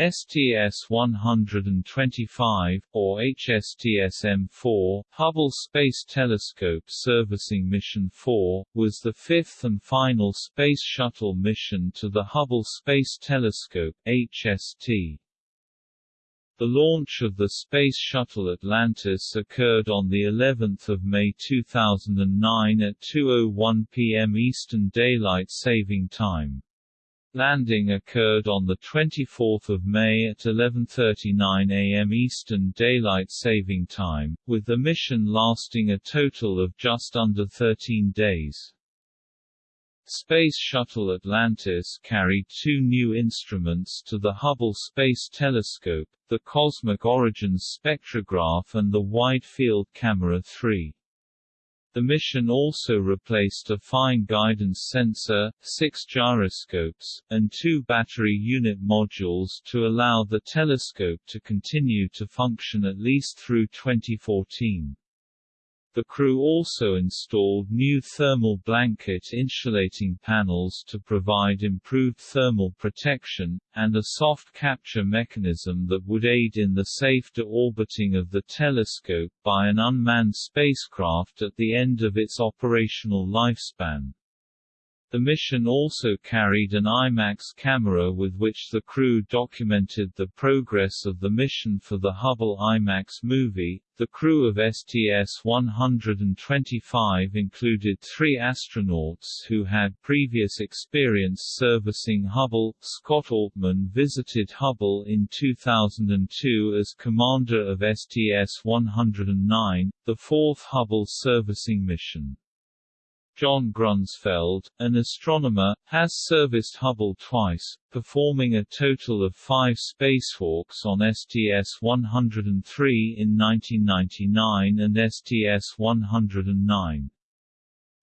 STS-125, or HST-SM4, Hubble Space Telescope Servicing Mission 4, was the fifth and final Space Shuttle mission to the Hubble Space Telescope HST. The launch of the Space Shuttle Atlantis occurred on the 11th of May 2009 at 2:01 p.m. Eastern Daylight Saving Time. Landing occurred on 24 May at 11.39 am Eastern Daylight Saving Time, with the mission lasting a total of just under 13 days. Space Shuttle Atlantis carried two new instruments to the Hubble Space Telescope, the Cosmic Origins Spectrograph and the Wide Field Camera 3. The mission also replaced a fine guidance sensor, six gyroscopes, and two battery unit modules to allow the telescope to continue to function at least through 2014. The crew also installed new thermal blanket insulating panels to provide improved thermal protection, and a soft capture mechanism that would aid in the safe deorbiting of the telescope by an unmanned spacecraft at the end of its operational lifespan. The mission also carried an IMAX camera with which the crew documented the progress of the mission for the Hubble IMAX movie. The crew of STS-125 included three astronauts who had previous experience servicing Hubble. Scott Altman visited Hubble in 2002 as commander of STS-109, the fourth Hubble servicing mission. John Grunsfeld, an astronomer, has serviced Hubble twice, performing a total of five spacewalks on STS-103 in 1999 and STS-109.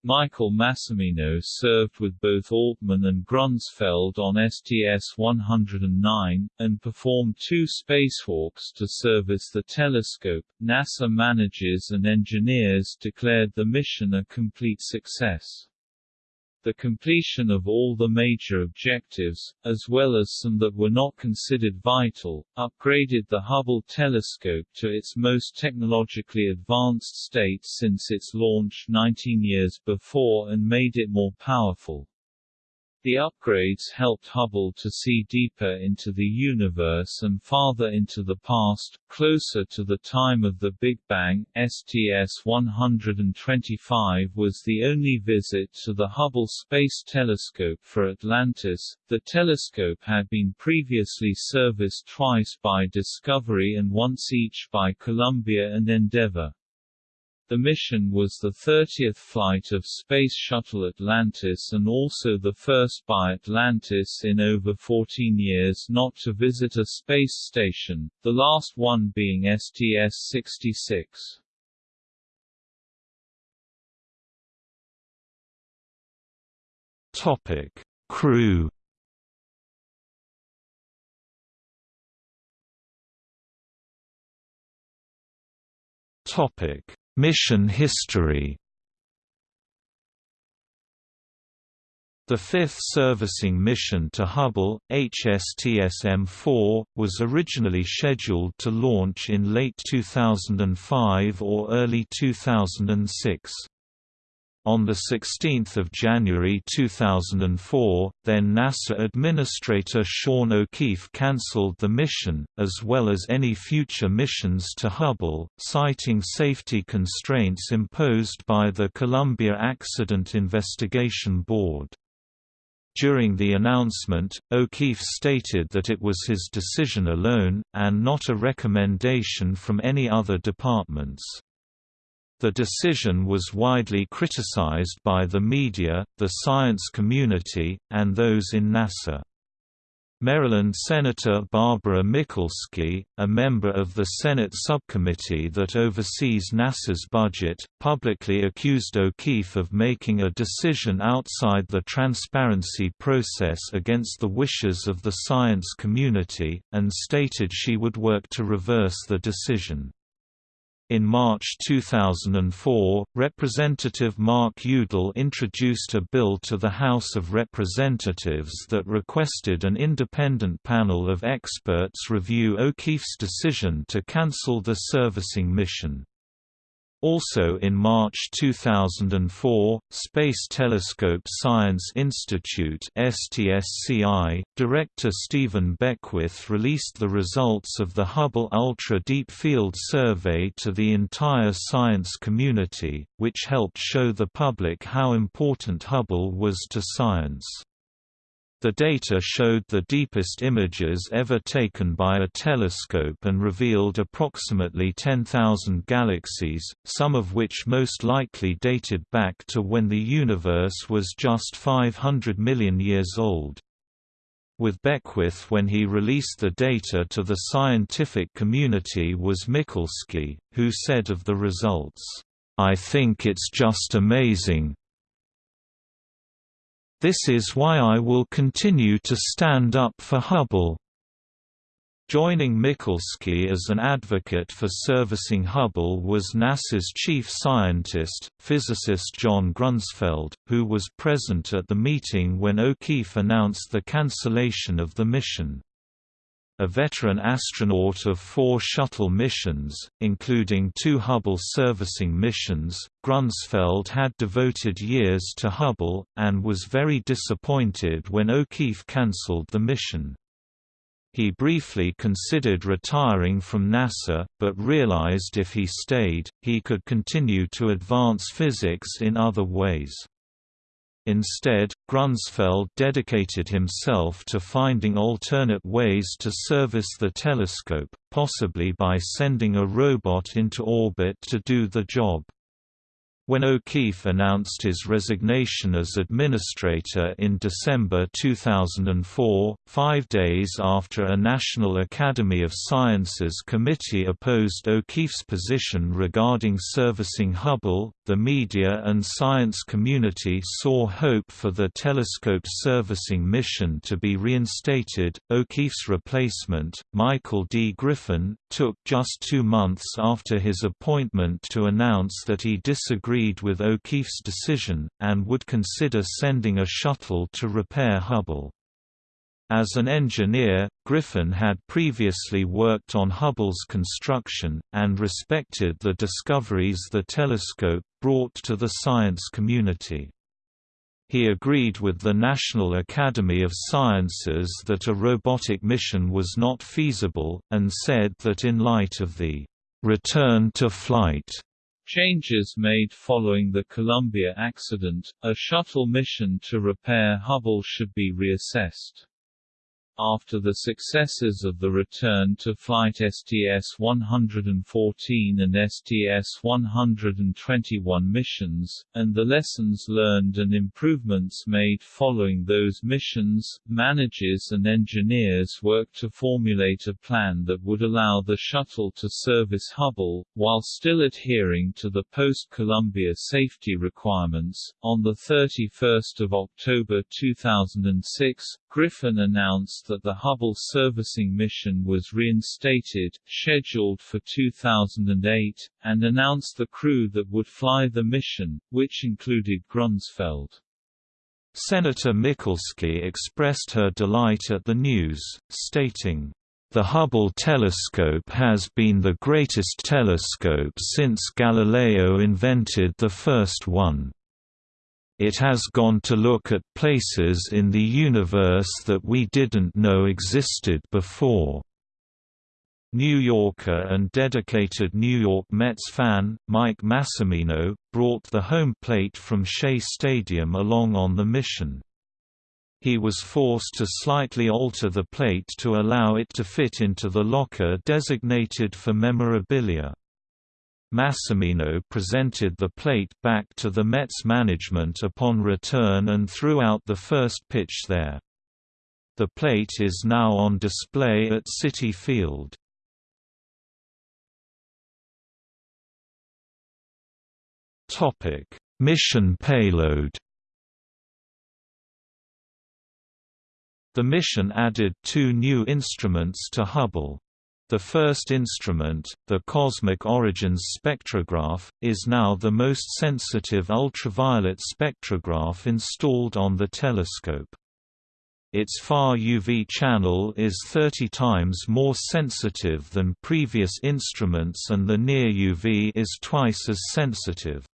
Michael Massimino served with both Altman and Grunsfeld on STS-109, and performed two spacewalks to service the telescope. NASA managers and engineers declared the mission a complete success the completion of all the major objectives, as well as some that were not considered vital, upgraded the Hubble telescope to its most technologically advanced state since its launch 19 years before and made it more powerful. The upgrades helped Hubble to see deeper into the universe and farther into the past, closer to the time of the Big Bang. STS-125 was the only visit to the Hubble Space Telescope for Atlantis. The telescope had been previously serviced twice by Discovery and once each by Columbia and Endeavour. The mission was the 30th flight of Space Shuttle Atlantis and also the first by Atlantis in over 14 years not to visit a space station, the last one being STS-66. Topic: Crew Topic: Mission history The fifth servicing mission to Hubble, HST-SM4, was originally scheduled to launch in late 2005 or early 2006. On 16 January 2004, then NASA Administrator Sean O'Keefe cancelled the mission, as well as any future missions to Hubble, citing safety constraints imposed by the Columbia Accident Investigation Board. During the announcement, O'Keefe stated that it was his decision alone, and not a recommendation from any other departments. The decision was widely criticized by the media, the science community, and those in NASA. Maryland Senator Barbara Mikulski, a member of the Senate subcommittee that oversees NASA's budget, publicly accused O'Keefe of making a decision outside the transparency process against the wishes of the science community, and stated she would work to reverse the decision. In March 2004, Representative Mark Udall introduced a bill to the House of Representatives that requested an independent panel of experts review O'Keefe's decision to cancel the servicing mission. Also in March 2004, Space Telescope Science Institute STSCI, director Steven Beckwith released the results of the Hubble Ultra Deep Field Survey to the entire science community, which helped show the public how important Hubble was to science. The data showed the deepest images ever taken by a telescope and revealed approximately 10,000 galaxies, some of which most likely dated back to when the universe was just 500 million years old. With Beckwith when he released the data to the scientific community was Mikulski, who said of the results, "...I think it's just amazing, this is why I will continue to stand up for Hubble. Joining Mikulski as an advocate for servicing Hubble was NASA's chief scientist, physicist John Grunsfeld, who was present at the meeting when O'Keefe announced the cancellation of the mission a veteran astronaut of four shuttle missions, including two Hubble servicing missions, Grunsfeld had devoted years to Hubble, and was very disappointed when O'Keefe cancelled the mission. He briefly considered retiring from NASA, but realized if he stayed, he could continue to advance physics in other ways. Instead, Grunsfeld dedicated himself to finding alternate ways to service the telescope, possibly by sending a robot into orbit to do the job. When O'Keefe announced his resignation as administrator in December 2004, five days after a National Academy of Sciences committee opposed O'Keefe's position regarding servicing Hubble, the media and science community saw hope for the telescope's servicing mission to be reinstated. O'Keefe's replacement, Michael D. Griffin, took just two months after his appointment to announce that he disagreed agreed with O'Keefe's decision, and would consider sending a shuttle to repair Hubble. As an engineer, Griffin had previously worked on Hubble's construction, and respected the discoveries the telescope brought to the science community. He agreed with the National Academy of Sciences that a robotic mission was not feasible, and said that in light of the return to flight Changes made following the Columbia accident, a shuttle mission to repair Hubble should be reassessed. After the successes of the return to flight STS-114 and STS-121 missions, and the lessons learned and improvements made following those missions, managers and engineers worked to formulate a plan that would allow the shuttle to service Hubble, while still adhering to the post-Columbia safety requirements. On 31 October 2006, Griffin announced that the Hubble servicing mission was reinstated, scheduled for 2008, and announced the crew that would fly the mission, which included Grunsfeld. Senator Mikulski expressed her delight at the news, stating, the Hubble telescope has been the greatest telescope since Galileo invented the first one. It has gone to look at places in the universe that we didn't know existed before. New Yorker and dedicated New York Mets fan, Mike Massimino, brought the home plate from Shea Stadium along on the mission. He was forced to slightly alter the plate to allow it to fit into the locker designated for memorabilia. Massimino presented the plate back to the Mets management upon return and threw out the first pitch there. The plate is now on display at Citi Field. Mission payload The mission added two new instruments to Hubble. The first instrument, the Cosmic Origins spectrograph, is now the most sensitive ultraviolet spectrograph installed on the telescope. Its far UV channel is 30 times more sensitive than previous instruments and the near UV is twice as sensitive.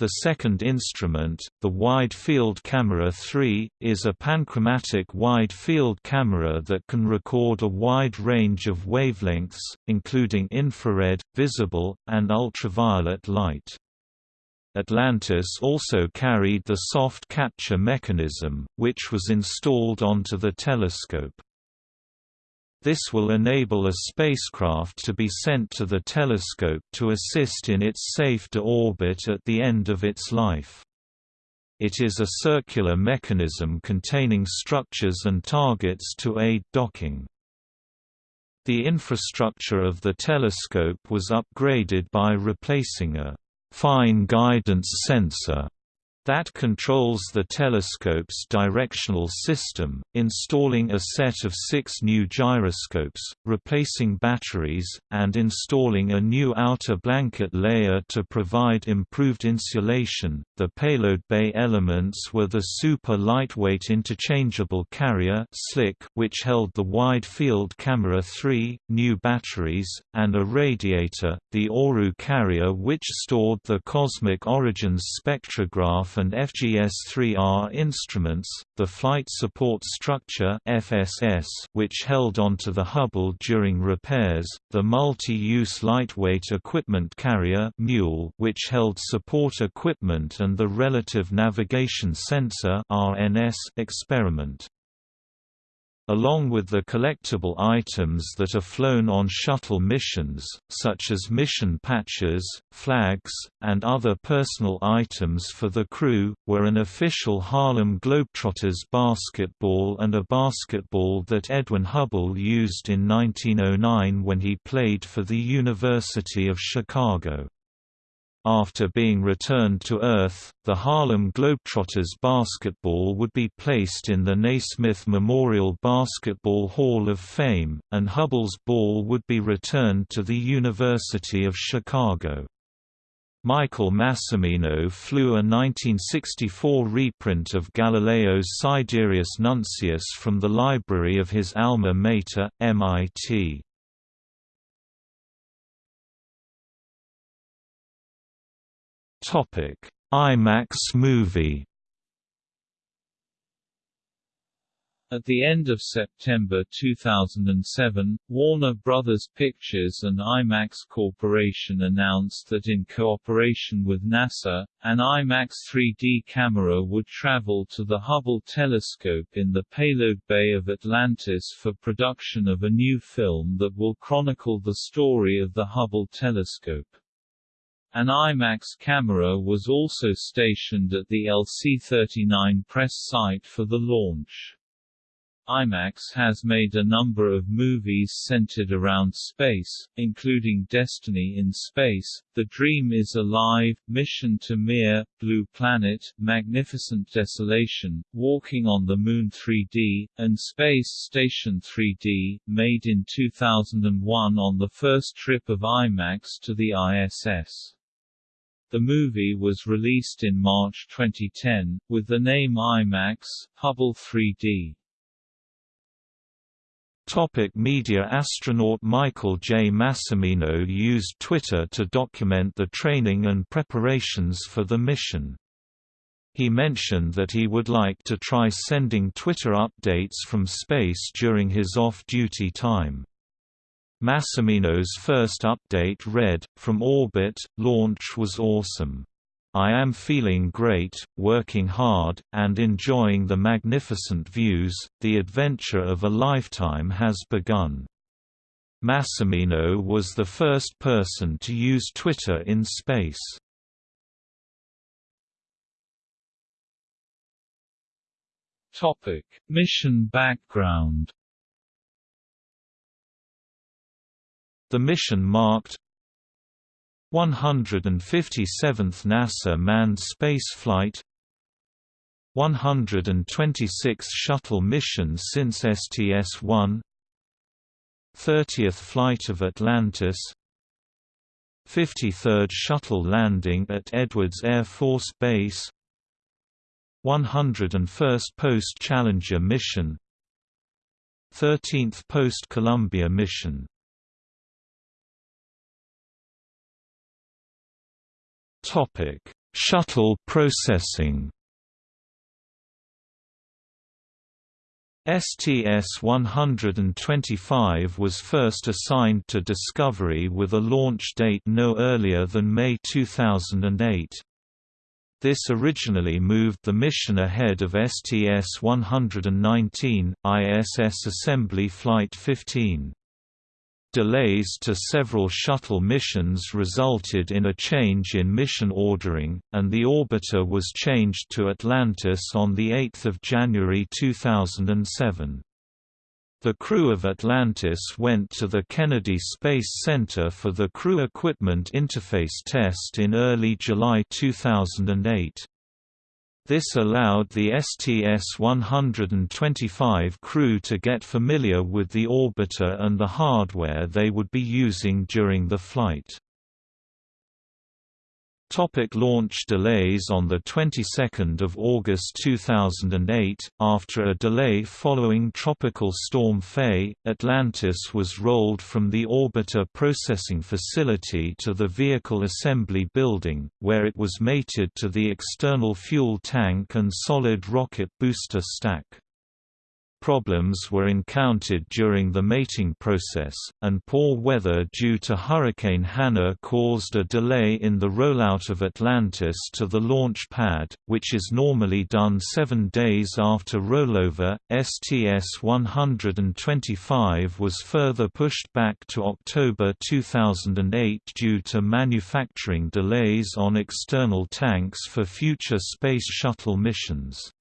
The second instrument, the Wide Field Camera 3, is a panchromatic wide-field camera that can record a wide range of wavelengths, including infrared, visible, and ultraviolet light. Atlantis also carried the soft capture mechanism, which was installed onto the telescope. This will enable a spacecraft to be sent to the telescope to assist in its safe deorbit at the end of its life. It is a circular mechanism containing structures and targets to aid docking. The infrastructure of the telescope was upgraded by replacing a fine guidance sensor that controls the telescope's directional system, installing a set of six new gyroscopes, replacing batteries, and installing a new outer blanket layer to provide improved insulation. The payload bay elements were the super lightweight interchangeable carrier which held the wide field camera 3, new batteries, and a radiator, the ORU carrier which stored the cosmic origins spectrograph and FGS-3R instruments, the Flight Support Structure (FSS), which held onto the Hubble during repairs, the Multi-Use Lightweight Equipment Carrier (MULE), which held support equipment and the Relative Navigation Sensor (RNS) experiment along with the collectible items that are flown on shuttle missions, such as mission patches, flags, and other personal items for the crew, were an official Harlem Globetrotters basketball and a basketball that Edwin Hubble used in 1909 when he played for the University of Chicago. After being returned to Earth, the Harlem Globetrotters basketball would be placed in the Naismith Memorial Basketball Hall of Fame, and Hubble's ball would be returned to the University of Chicago. Michael Massimino flew a 1964 reprint of Galileo's Sidereus Nuncius from the library of his alma mater, MIT. Topic: IMAX movie. At the end of September 2007, Warner Bros. Pictures and IMAX Corporation announced that in cooperation with NASA, an IMAX 3D camera would travel to the Hubble telescope in the payload bay of Atlantis for production of a new film that will chronicle the story of the Hubble telescope. An IMAX camera was also stationed at the LC-39 press site for the launch. IMAX has made a number of movies centered around space, including Destiny in Space, The Dream is Alive, Mission to Mir, Blue Planet, Magnificent Desolation, Walking on the Moon 3D, and Space Station 3D, made in 2001 on the first trip of IMAX to the ISS. The movie was released in March 2010, with the name IMAX, Hubble 3D. Topic media Astronaut Michael J. Massimino used Twitter to document the training and preparations for the mission. He mentioned that he would like to try sending Twitter updates from space during his off-duty time. Massimino's first update read, From orbit, launch was awesome. I am feeling great, working hard, and enjoying the magnificent views, the adventure of a lifetime has begun. Massimino was the first person to use Twitter in space. Topic: Mission background The mission marked 157th NASA manned spaceflight 126 shuttle missions since STS-1 30th flight of Atlantis 53rd Shuttle landing at Edwards Air Force Base 101st Post-Challenger mission 13th Post-Columbia mission Shuttle processing STS-125 was first assigned to Discovery with a launch date no earlier than May 2008. This originally moved the mission ahead of STS-119, ISS Assembly Flight 15. Delays to several shuttle missions resulted in a change in mission ordering, and the orbiter was changed to Atlantis on 8 January 2007. The crew of Atlantis went to the Kennedy Space Center for the Crew Equipment Interface test in early July 2008. This allowed the STS-125 crew to get familiar with the orbiter and the hardware they would be using during the flight. Topic launch delays On the 22nd of August 2008, after a delay following Tropical Storm Faye, Atlantis was rolled from the orbiter processing facility to the vehicle assembly building, where it was mated to the external fuel tank and solid rocket booster stack. Problems were encountered during the mating process, and poor weather due to Hurricane Hanna caused a delay in the rollout of Atlantis to the launch pad, which is normally done seven days after rollover. STS-125 was further pushed back to October 2008 due to manufacturing delays on external tanks for future Space Shuttle missions.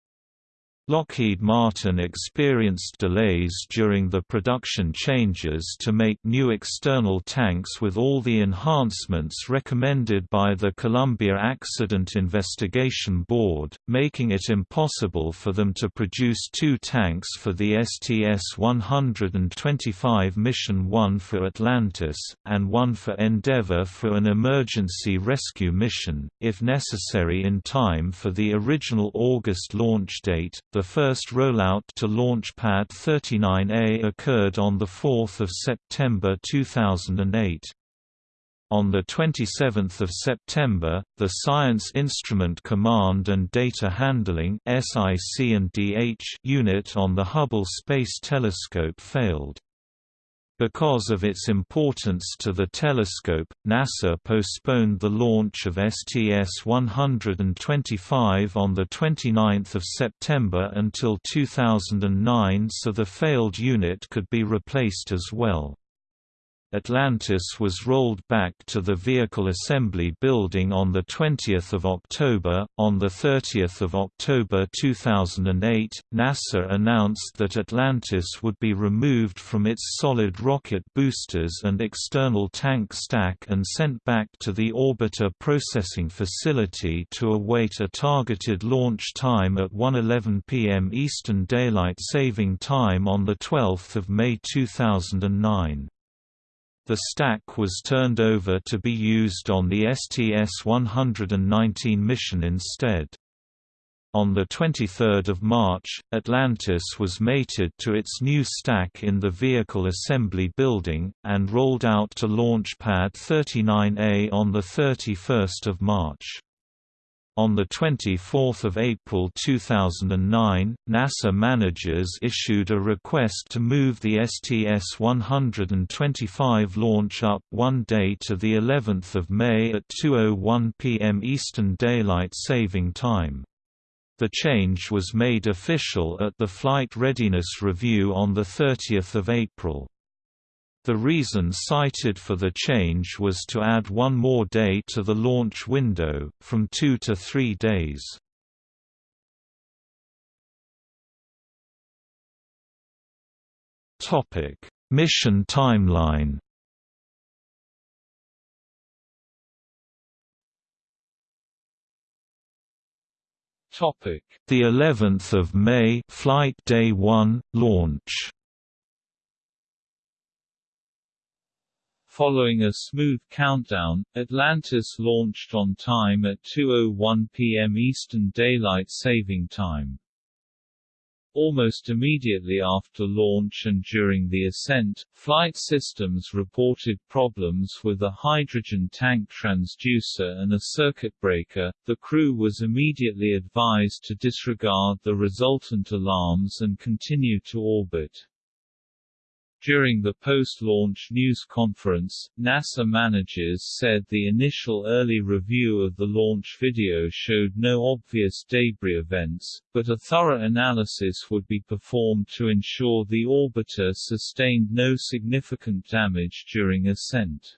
Lockheed Martin experienced delays during the production changes to make new external tanks with all the enhancements recommended by the Columbia Accident Investigation Board, making it impossible for them to produce two tanks for the STS-125 mission one for Atlantis, and one for Endeavour for an emergency rescue mission, if necessary in time for the original August launch date. The first rollout to Launch Pad 39A occurred on 4 September 2008. On 27 September, the Science Instrument Command and Data Handling unit on the Hubble Space Telescope failed. Because of its importance to the telescope, NASA postponed the launch of STS-125 on 29 September until 2009 so the failed unit could be replaced as well. Atlantis was rolled back to the Vehicle Assembly Building on 20 October. On 30 October 2008, NASA announced that Atlantis would be removed from its solid rocket boosters and external tank stack and sent back to the Orbiter Processing Facility to await a targeted launch time at 1.11 p.m. Eastern Daylight Saving Time on 12 May 2009. The stack was turned over to be used on the STS-119 mission instead. On 23 March, Atlantis was mated to its new stack in the Vehicle Assembly Building, and rolled out to Launch Pad 39A on 31 March. On 24 April 2009, NASA managers issued a request to move the STS-125 launch up one day to the 11th of May at 2.01 p.m. Eastern Daylight Saving Time. The change was made official at the Flight Readiness Review on 30 April. The reason cited for the change was to add one more day to the launch window, from two to three days. Mission timeline The 11th of May, Flight Day 1, launch Following a smooth countdown, Atlantis launched on time at 2.01 p.m. Eastern Daylight Saving Time. Almost immediately after launch and during the ascent, flight systems reported problems with a hydrogen tank transducer and a circuit breaker. The crew was immediately advised to disregard the resultant alarms and continue to orbit. During the post-launch news conference, NASA managers said the initial early review of the launch video showed no obvious debris events, but a thorough analysis would be performed to ensure the orbiter sustained no significant damage during ascent.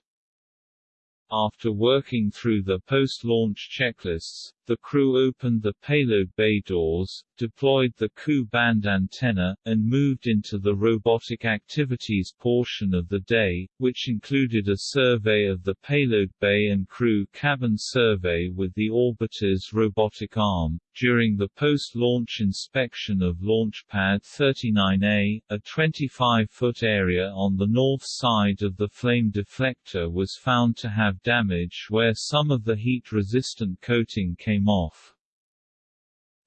After working through the post-launch checklists, the crew opened the payload bay doors, deployed the Ku-band antenna, and moved into the robotic activities portion of the day, which included a survey of the payload bay and crew cabin survey with the orbiter's robotic arm. During the post-launch inspection of Launch Pad 39A, a 25-foot area on the north side of the flame deflector was found to have damage where some of the heat-resistant coating came off.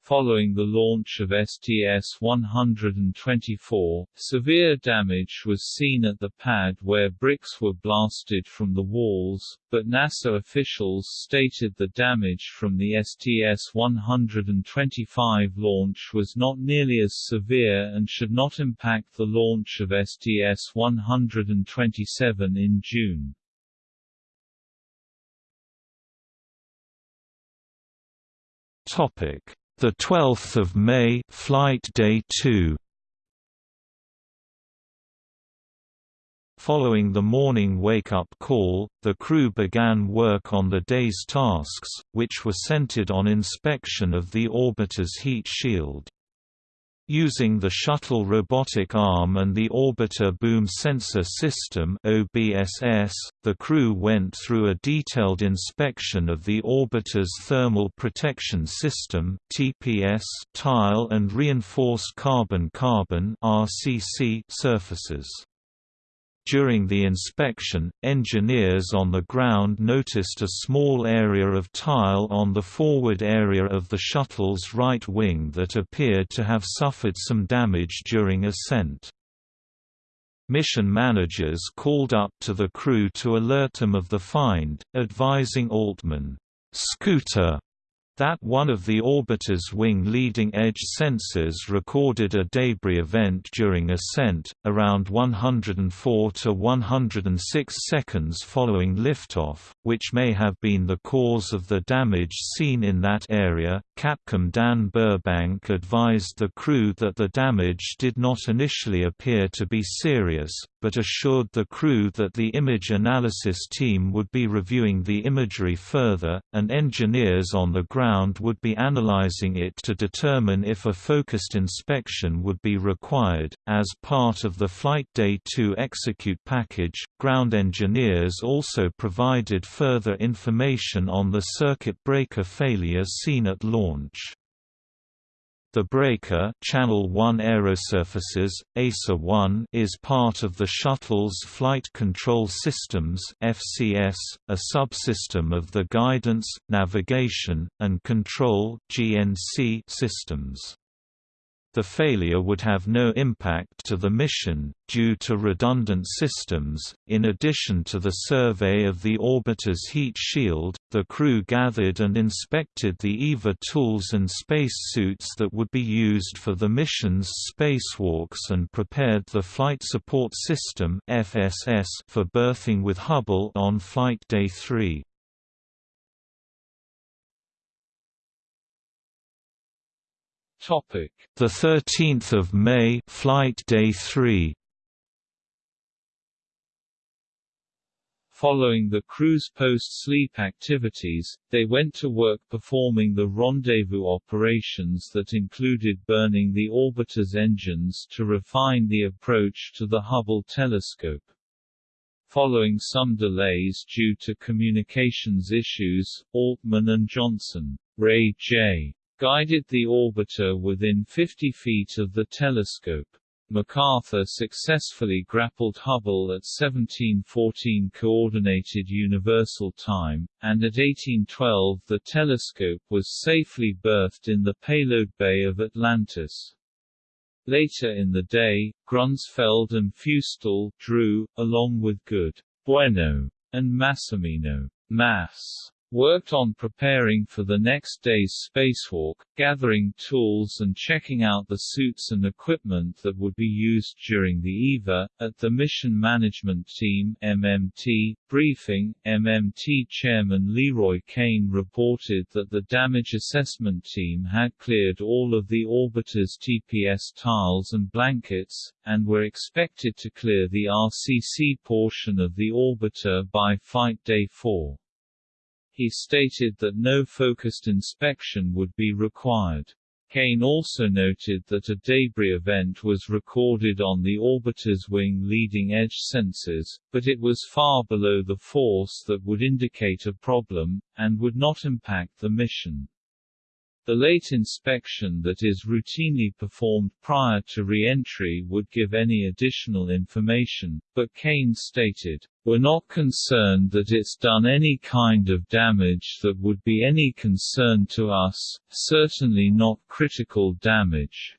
Following the launch of STS-124, severe damage was seen at the pad where bricks were blasted from the walls, but NASA officials stated the damage from the STS-125 launch was not nearly as severe and should not impact the launch of STS-127 in June. Topic: The 12th of May, flight day 2. Following the morning wake-up call, the crew began work on the day's tasks, which were centered on inspection of the orbiter's heat shield. Using the shuttle robotic arm and the Orbiter Boom Sensor System OBSS, the crew went through a detailed inspection of the orbiter's thermal protection system TPS tile and reinforced carbon-carbon surfaces. During the inspection, engineers on the ground noticed a small area of tile on the forward area of the shuttle's right wing that appeared to have suffered some damage during ascent. Mission managers called up to the crew to alert them of the find, advising Altman, "'Scooter' that one of the orbiter's wing leading edge sensors recorded a debris event during ascent, around 104 to 106 seconds following liftoff, which may have been the cause of the damage seen in that area. Capcom Dan Burbank advised the crew that the damage did not initially appear to be serious, but assured the crew that the image analysis team would be reviewing the imagery further, and engineers on the ground would be analyzing it to determine if a focused inspection would be required. As part of the Flight Day 2 execute package, ground engineers also provided further information on the circuit breaker failure seen at launch. The breaker Channel 1 Aerosurfaces, ASA-1 is part of the shuttle's Flight Control Systems FCS, a subsystem of the Guidance, Navigation, and Control GNC systems. The failure would have no impact to the mission, due to redundant systems. In addition to the survey of the orbiter's heat shield, the crew gathered and inspected the EVA tools and spacesuits that would be used for the mission's spacewalks and prepared the Flight Support System (FSS) for berthing with Hubble on Flight Day 3. Topic: The 13th of May, flight day 3. Following the crew's post-sleep activities, they went to work performing the rendezvous operations that included burning the orbiter's engines to refine the approach to the Hubble telescope. Following some delays due to communications issues, Altman and Johnson, Ray J guided the orbiter within 50 feet of the telescope. MacArthur successfully grappled Hubble at 1714 Coordinated Universal Time, and at 1812 the telescope was safely berthed in the payload bay of Atlantis. Later in the day, Grunsfeld and Feustel drew, along with Good, Bueno, and Massimino, Mass worked on preparing for the next day's spacewalk, gathering tools and checking out the suits and equipment that would be used during the EVA. At the Mission Management Team (MMT) briefing, MMT Chairman LeRoy Cain reported that the damage assessment team had cleared all of the orbiter's TPS tiles and blankets, and were expected to clear the RCC portion of the orbiter by Flight Day 4. He stated that no focused inspection would be required. Cain also noted that a debris event was recorded on the orbiter's wing leading edge sensors, but it was far below the force that would indicate a problem, and would not impact the mission. The late inspection that is routinely performed prior to re-entry would give any additional information, but Cain stated, We're not concerned that it's done any kind of damage that would be any concern to us, certainly not critical damage.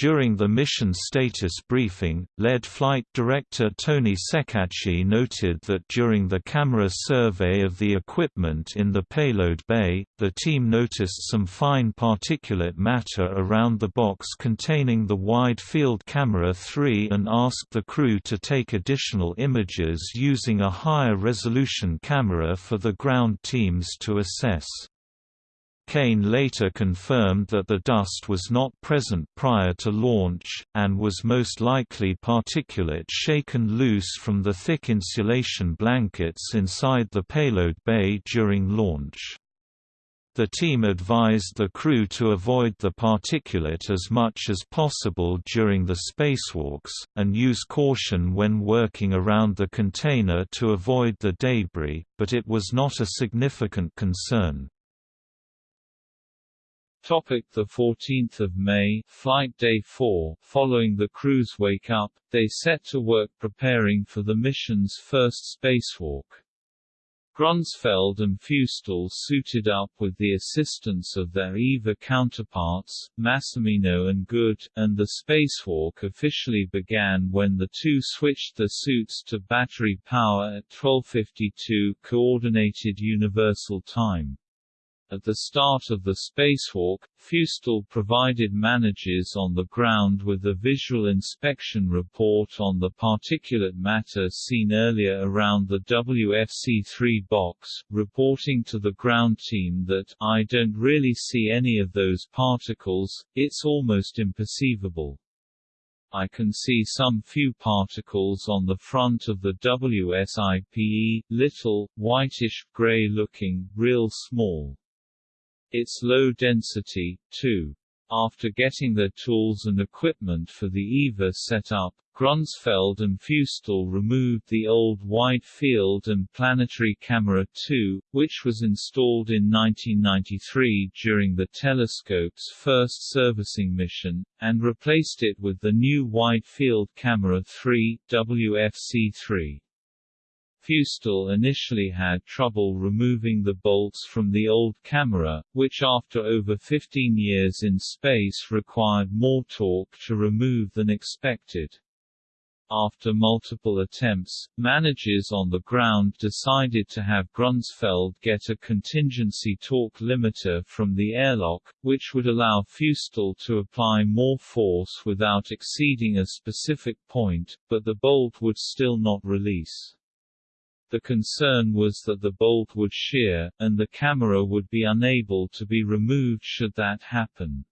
During the mission status briefing, lead flight director Tony Ceccacci noted that during the camera survey of the equipment in the payload bay, the team noticed some fine particulate matter around the box containing the wide field camera 3 and asked the crew to take additional images using a higher resolution camera for the ground teams to assess. Cain later confirmed that the dust was not present prior to launch, and was most likely particulate shaken loose from the thick insulation blankets inside the payload bay during launch. The team advised the crew to avoid the particulate as much as possible during the spacewalks, and use caution when working around the container to avoid the debris, but it was not a significant concern. Topic the 14th of May, flight day 4. Following the crew's wake up, they set to work preparing for the mission's first spacewalk. Grunsfeld and Feustel suited up with the assistance of their EVA counterparts, Massimino and Good, and the spacewalk officially began when the two switched their suits to battery power at 1252 Coordinated Universal Time. At the start of the spacewalk, Feustel provided managers on the ground with a visual inspection report on the particulate matter seen earlier around the WFC-3 box, reporting to the ground team that, I don't really see any of those particles, it's almost imperceivable. I can see some few particles on the front of the WSIPE, little, whitish, gray-looking, real small. It's low density, too. After getting their tools and equipment for the EVA set up, Grunsfeld and Feustel removed the old Wide Field and Planetary Camera 2, which was installed in 1993 during the telescope's first servicing mission, and replaced it with the new Wide Field Camera 3, WFC3. Feustel initially had trouble removing the bolts from the old camera, which after over 15 years in space required more torque to remove than expected. After multiple attempts, managers on the ground decided to have Grunsfeld get a contingency torque limiter from the airlock, which would allow Feustel to apply more force without exceeding a specific point, but the bolt would still not release. The concern was that the bolt would shear, and the camera would be unable to be removed should that happen.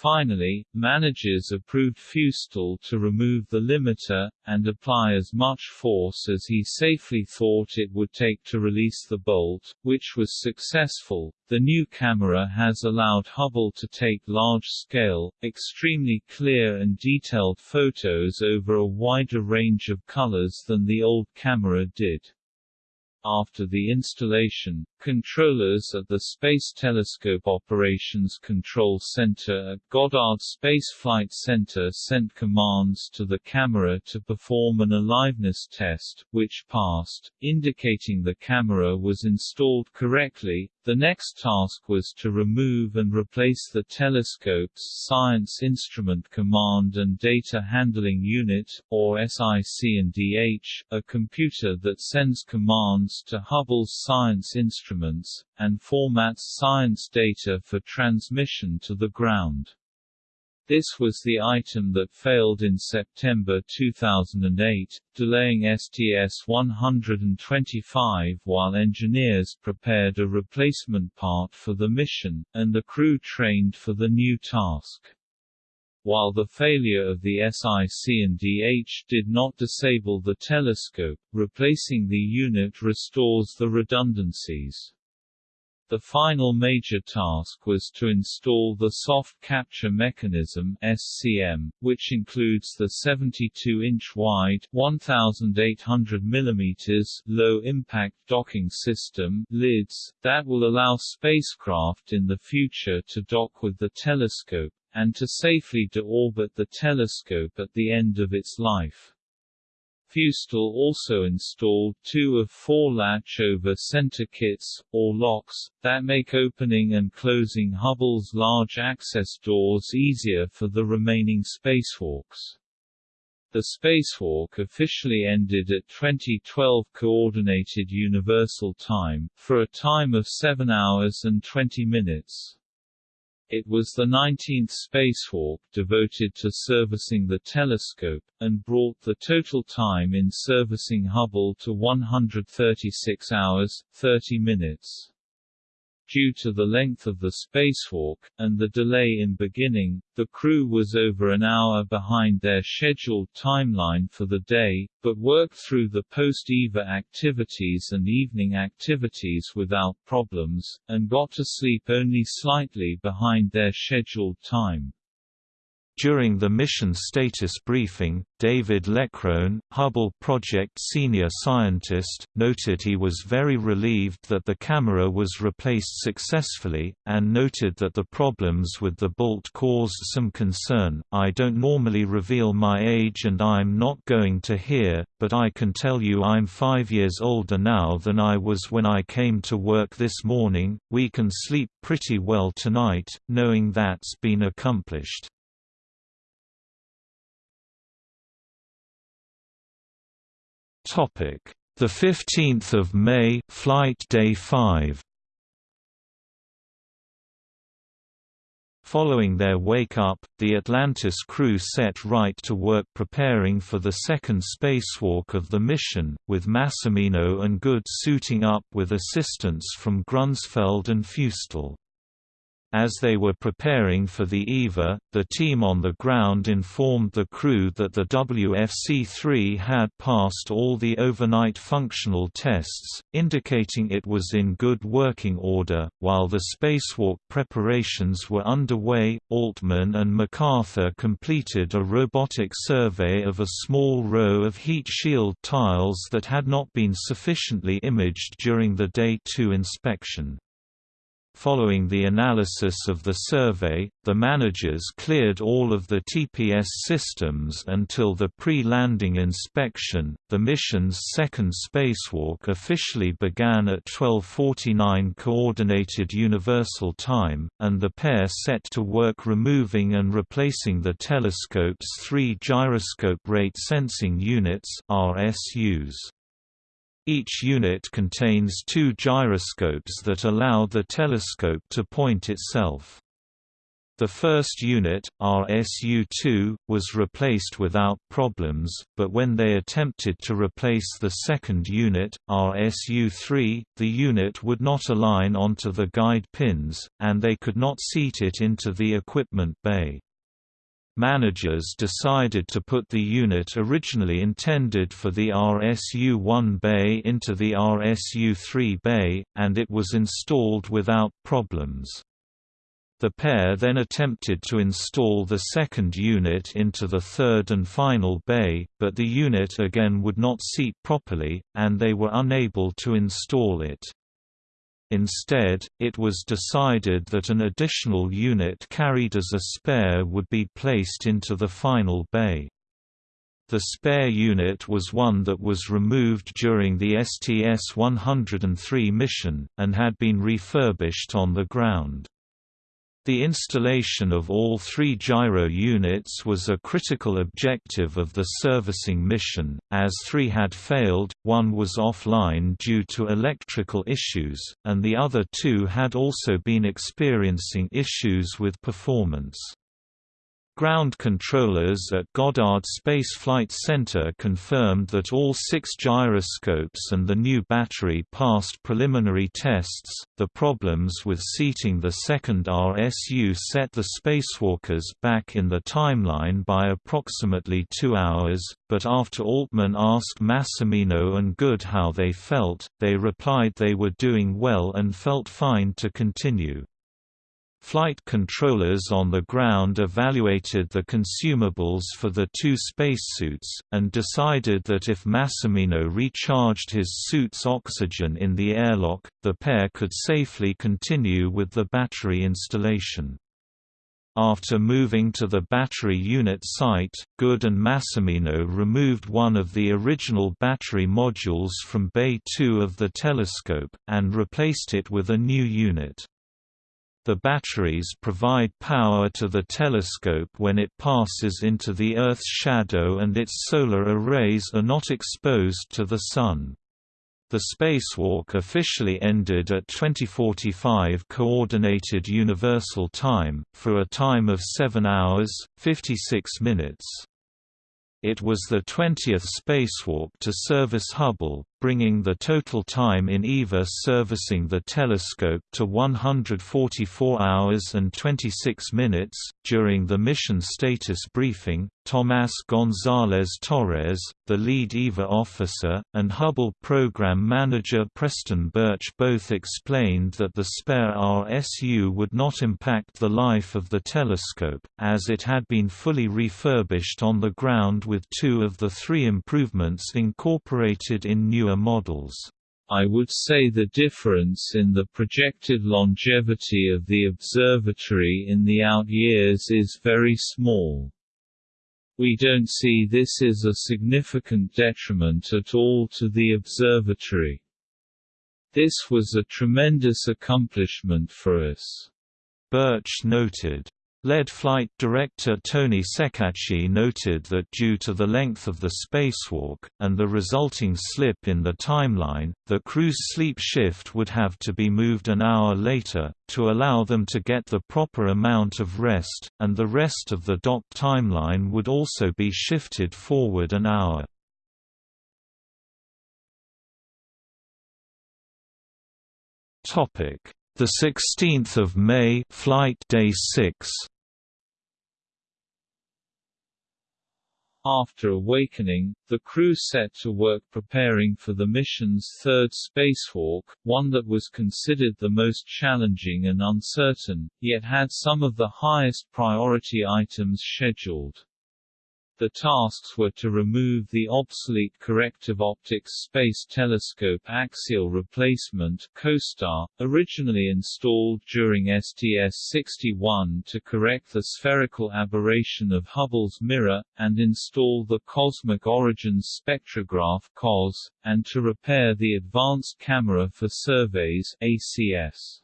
Finally, managers approved Feustel to remove the limiter, and apply as much force as he safely thought it would take to release the bolt, which was successful. The new camera has allowed Hubble to take large-scale, extremely clear and detailed photos over a wider range of colors than the old camera did. After the installation, controllers at the Space Telescope Operations Control Center at Goddard Space Flight Center sent commands to the camera to perform an aliveness test, which passed, indicating the camera was installed correctly. The next task was to remove and replace the telescope's Science Instrument Command and Data Handling Unit, or SIC&DH, a computer that sends commands to Hubble's science instruments, and formats science data for transmission to the ground. This was the item that failed in September 2008, delaying STS-125 while engineers prepared a replacement part for the mission, and the crew trained for the new task. While the failure of the SIC&DH did not disable the telescope, replacing the unit restores the redundancies. The final major task was to install the Soft Capture Mechanism SCM, which includes the 72-inch wide 1800 mm low-impact docking system LIDS, that will allow spacecraft in the future to dock with the telescope, and to safely deorbit the telescope at the end of its life. Feustel also installed two of four latch-over center kits, or locks, that make opening and closing Hubble's large access doors easier for the remaining spacewalks. The spacewalk officially ended at 2012 Coordinated Universal Time, for a time of 7 hours and 20 minutes. It was the 19th spacewalk devoted to servicing the telescope, and brought the total time in servicing Hubble to 136 hours, 30 minutes. Due to the length of the spacewalk, and the delay in beginning, the crew was over an hour behind their scheduled timeline for the day, but worked through the post-EVA activities and evening activities without problems, and got to sleep only slightly behind their scheduled time. During the mission status briefing, David Leckrone, Hubble project senior scientist, noted he was very relieved that the camera was replaced successfully, and noted that the problems with the bolt caused some concern. I don't normally reveal my age and I'm not going to here, but I can tell you I'm five years older now than I was when I came to work this morning. We can sleep pretty well tonight, knowing that's been accomplished. Topic: The 15th of May, flight day 5. Following their wake-up, the Atlantis crew set right to work preparing for the second spacewalk of the mission, with Massimino and Good suiting up with assistance from Grunsfeld and Feustel. As they were preparing for the EVA, the team on the ground informed the crew that the WFC-3 had passed all the overnight functional tests, indicating it was in good working order. While the spacewalk preparations were underway, Altman and MacArthur completed a robotic survey of a small row of heat shield tiles that had not been sufficiently imaged during the Day 2 inspection. Following the analysis of the survey, the managers cleared all of the TPS systems until the pre-landing inspection. The mission's second spacewalk officially began at 12:49 coordinated universal time, and the pair set to work removing and replacing the telescope's three gyroscope rate sensing units (RSUs). Each unit contains two gyroscopes that allow the telescope to point itself. The first unit, RSU-2, was replaced without problems, but when they attempted to replace the second unit, RSU-3, the unit would not align onto the guide pins, and they could not seat it into the equipment bay. Managers decided to put the unit originally intended for the RSU-1 bay into the RSU-3 bay, and it was installed without problems. The pair then attempted to install the second unit into the third and final bay, but the unit again would not seat properly, and they were unable to install it. Instead, it was decided that an additional unit carried as a spare would be placed into the final bay. The spare unit was one that was removed during the STS-103 mission, and had been refurbished on the ground. The installation of all three gyro units was a critical objective of the servicing mission, as three had failed, one was offline due to electrical issues, and the other two had also been experiencing issues with performance. Ground controllers at Goddard Space Flight Center confirmed that all six gyroscopes and the new battery passed preliminary tests. The problems with seating the second RSU set the spacewalkers back in the timeline by approximately two hours, but after Altman asked Massimino and Good how they felt, they replied they were doing well and felt fine to continue. Flight controllers on the ground evaluated the consumables for the two spacesuits, and decided that if Massimino recharged his suit's oxygen in the airlock, the pair could safely continue with the battery installation. After moving to the battery unit site, Good and Massimino removed one of the original battery modules from Bay 2 of the telescope, and replaced it with a new unit. The batteries provide power to the telescope when it passes into the Earth's shadow and its solar arrays are not exposed to the Sun. The spacewalk officially ended at 2045 Coordinated Universal Time, for a time of 7 hours, 56 minutes. It was the 20th spacewalk to service Hubble, bringing the total time in EVA servicing the telescope to 144 hours and 26 minutes. During the mission status briefing, Tomás González Torres, the lead EVA officer, and Hubble program manager Preston Burch both explained that the spare RSU would not impact the life of the telescope, as it had been fully refurbished on the ground with two of the three improvements incorporated in new models. I would say the difference in the projected longevity of the observatory in the out years is very small. We don't see this as a significant detriment at all to the observatory. This was a tremendous accomplishment for us. Burch noted. LED flight director Tony Ceccacci noted that due to the length of the spacewalk, and the resulting slip in the timeline, the crew's sleep shift would have to be moved an hour later, to allow them to get the proper amount of rest, and the rest of the dock timeline would also be shifted forward an hour. Topic the 16th of May, flight day 6. After awakening, the crew set to work preparing for the mission's third spacewalk, one that was considered the most challenging and uncertain, yet had some of the highest priority items scheduled. The tasks were to remove the obsolete corrective optics Space Telescope Axial Replacement COSTAR, originally installed during STS-61 to correct the spherical aberration of Hubble's mirror, and install the Cosmic Origins Spectrograph COS, and to repair the Advanced Camera for Surveys ACS.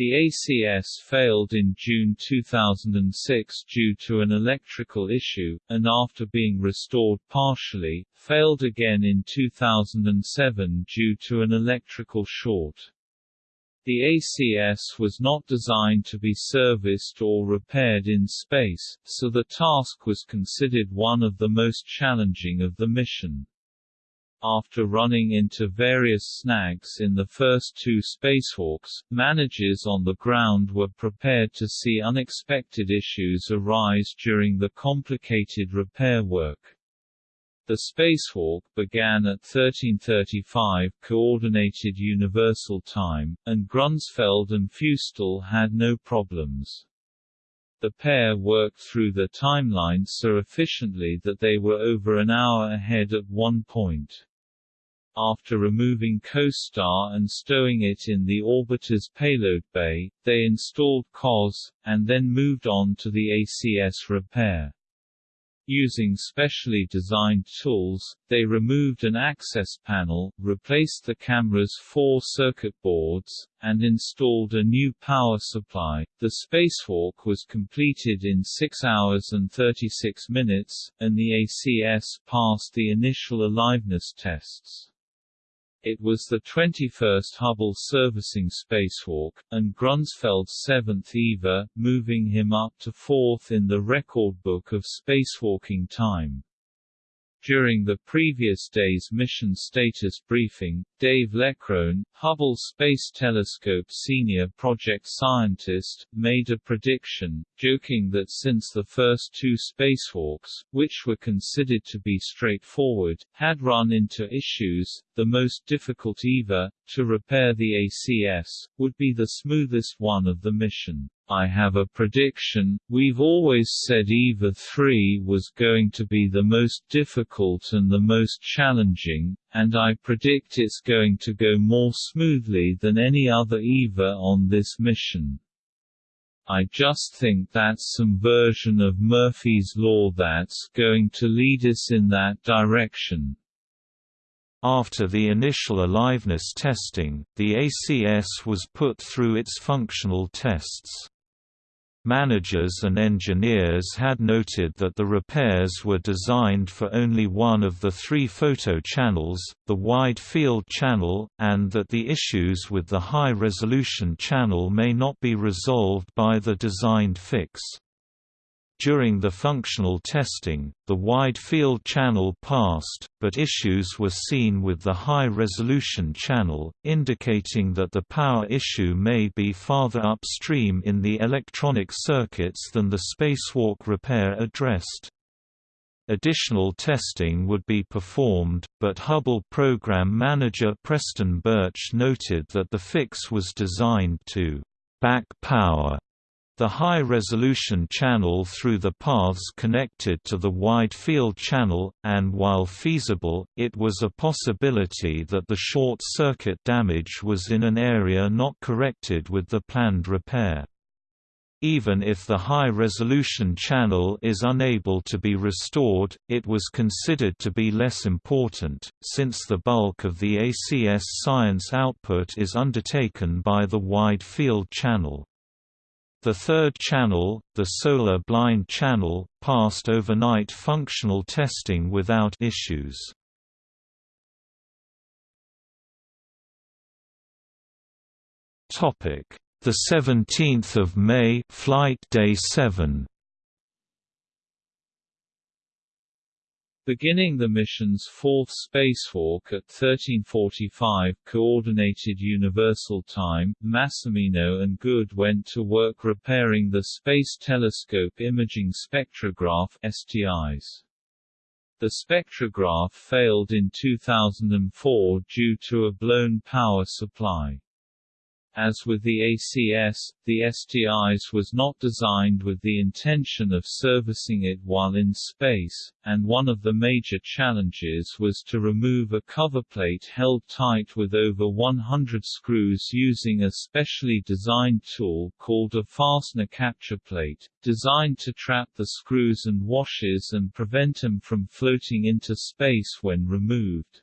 The ACS failed in June 2006 due to an electrical issue, and after being restored partially, failed again in 2007 due to an electrical short. The ACS was not designed to be serviced or repaired in space, so the task was considered one of the most challenging of the mission. After running into various snags in the first two spacewalks, managers on the ground were prepared to see unexpected issues arise during the complicated repair work. The spacewalk began at 1335 Coordinated Universal Time, and Grunsfeld and Feustel had no problems. The pair worked through the timeline so efficiently that they were over an hour ahead at one point. After removing CoStar and stowing it in the orbiter's payload bay, they installed COS, and then moved on to the ACS repair. Using specially designed tools, they removed an access panel, replaced the camera's four circuit boards, and installed a new power supply. The spacewalk was completed in 6 hours and 36 minutes, and the ACS passed the initial aliveness tests. It was the 21st Hubble servicing spacewalk, and Grunsfeld's seventh EVA, moving him up to fourth in the record book of spacewalking time. During the previous day's mission status briefing, Dave Leckrone, Hubble Space Telescope senior project scientist, made a prediction, joking that since the first two spacewalks, which were considered to be straightforward, had run into issues, the most difficult EVA, to repair the ACS, would be the smoothest one of the mission. I have a prediction, we've always said EVA 3 was going to be the most difficult and the most challenging, and I predict it's going to go more smoothly than any other EVA on this mission. I just think that's some version of Murphy's Law that's going to lead us in that direction. After the initial aliveness testing, the ACS was put through its functional tests. Managers and engineers had noted that the repairs were designed for only one of the three photo channels, the wide field channel, and that the issues with the high-resolution channel may not be resolved by the designed fix. During the functional testing, the wide field channel passed, but issues were seen with the high-resolution channel, indicating that the power issue may be farther upstream in the electronic circuits than the spacewalk repair addressed. Additional testing would be performed, but Hubble program manager Preston Burch noted that the fix was designed to back power the high-resolution channel through the paths connected to the wide field channel, and while feasible, it was a possibility that the short-circuit damage was in an area not corrected with the planned repair. Even if the high-resolution channel is unable to be restored, it was considered to be less important, since the bulk of the ACS science output is undertaken by the wide field channel. The third channel, the solar blind channel, passed overnight functional testing without issues. Topic: The 17th of May, flight day 7. Beginning the mission's fourth spacewalk at 1345 Coordinated Universal Time, Massimino and Good went to work repairing the Space Telescope Imaging Spectrograph STIS. The spectrograph failed in 2004 due to a blown power supply. As with the ACS, the STIS was not designed with the intention of servicing it while in space, and one of the major challenges was to remove a cover plate held tight with over 100 screws using a specially designed tool called a fastener capture plate, designed to trap the screws and washers and prevent them from floating into space when removed.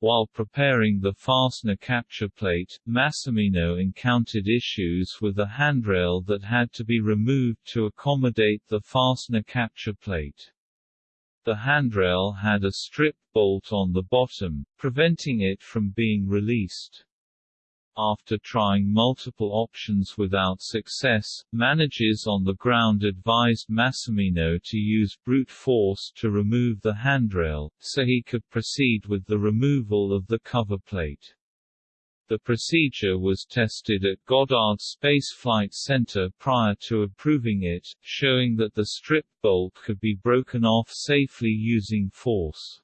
While preparing the fastener capture plate, Massimino encountered issues with a handrail that had to be removed to accommodate the fastener capture plate. The handrail had a strip bolt on the bottom, preventing it from being released. After trying multiple options without success, managers on the ground advised Massimino to use brute force to remove the handrail, so he could proceed with the removal of the cover plate. The procedure was tested at Goddard Space Flight Center prior to approving it, showing that the strip bolt could be broken off safely using force.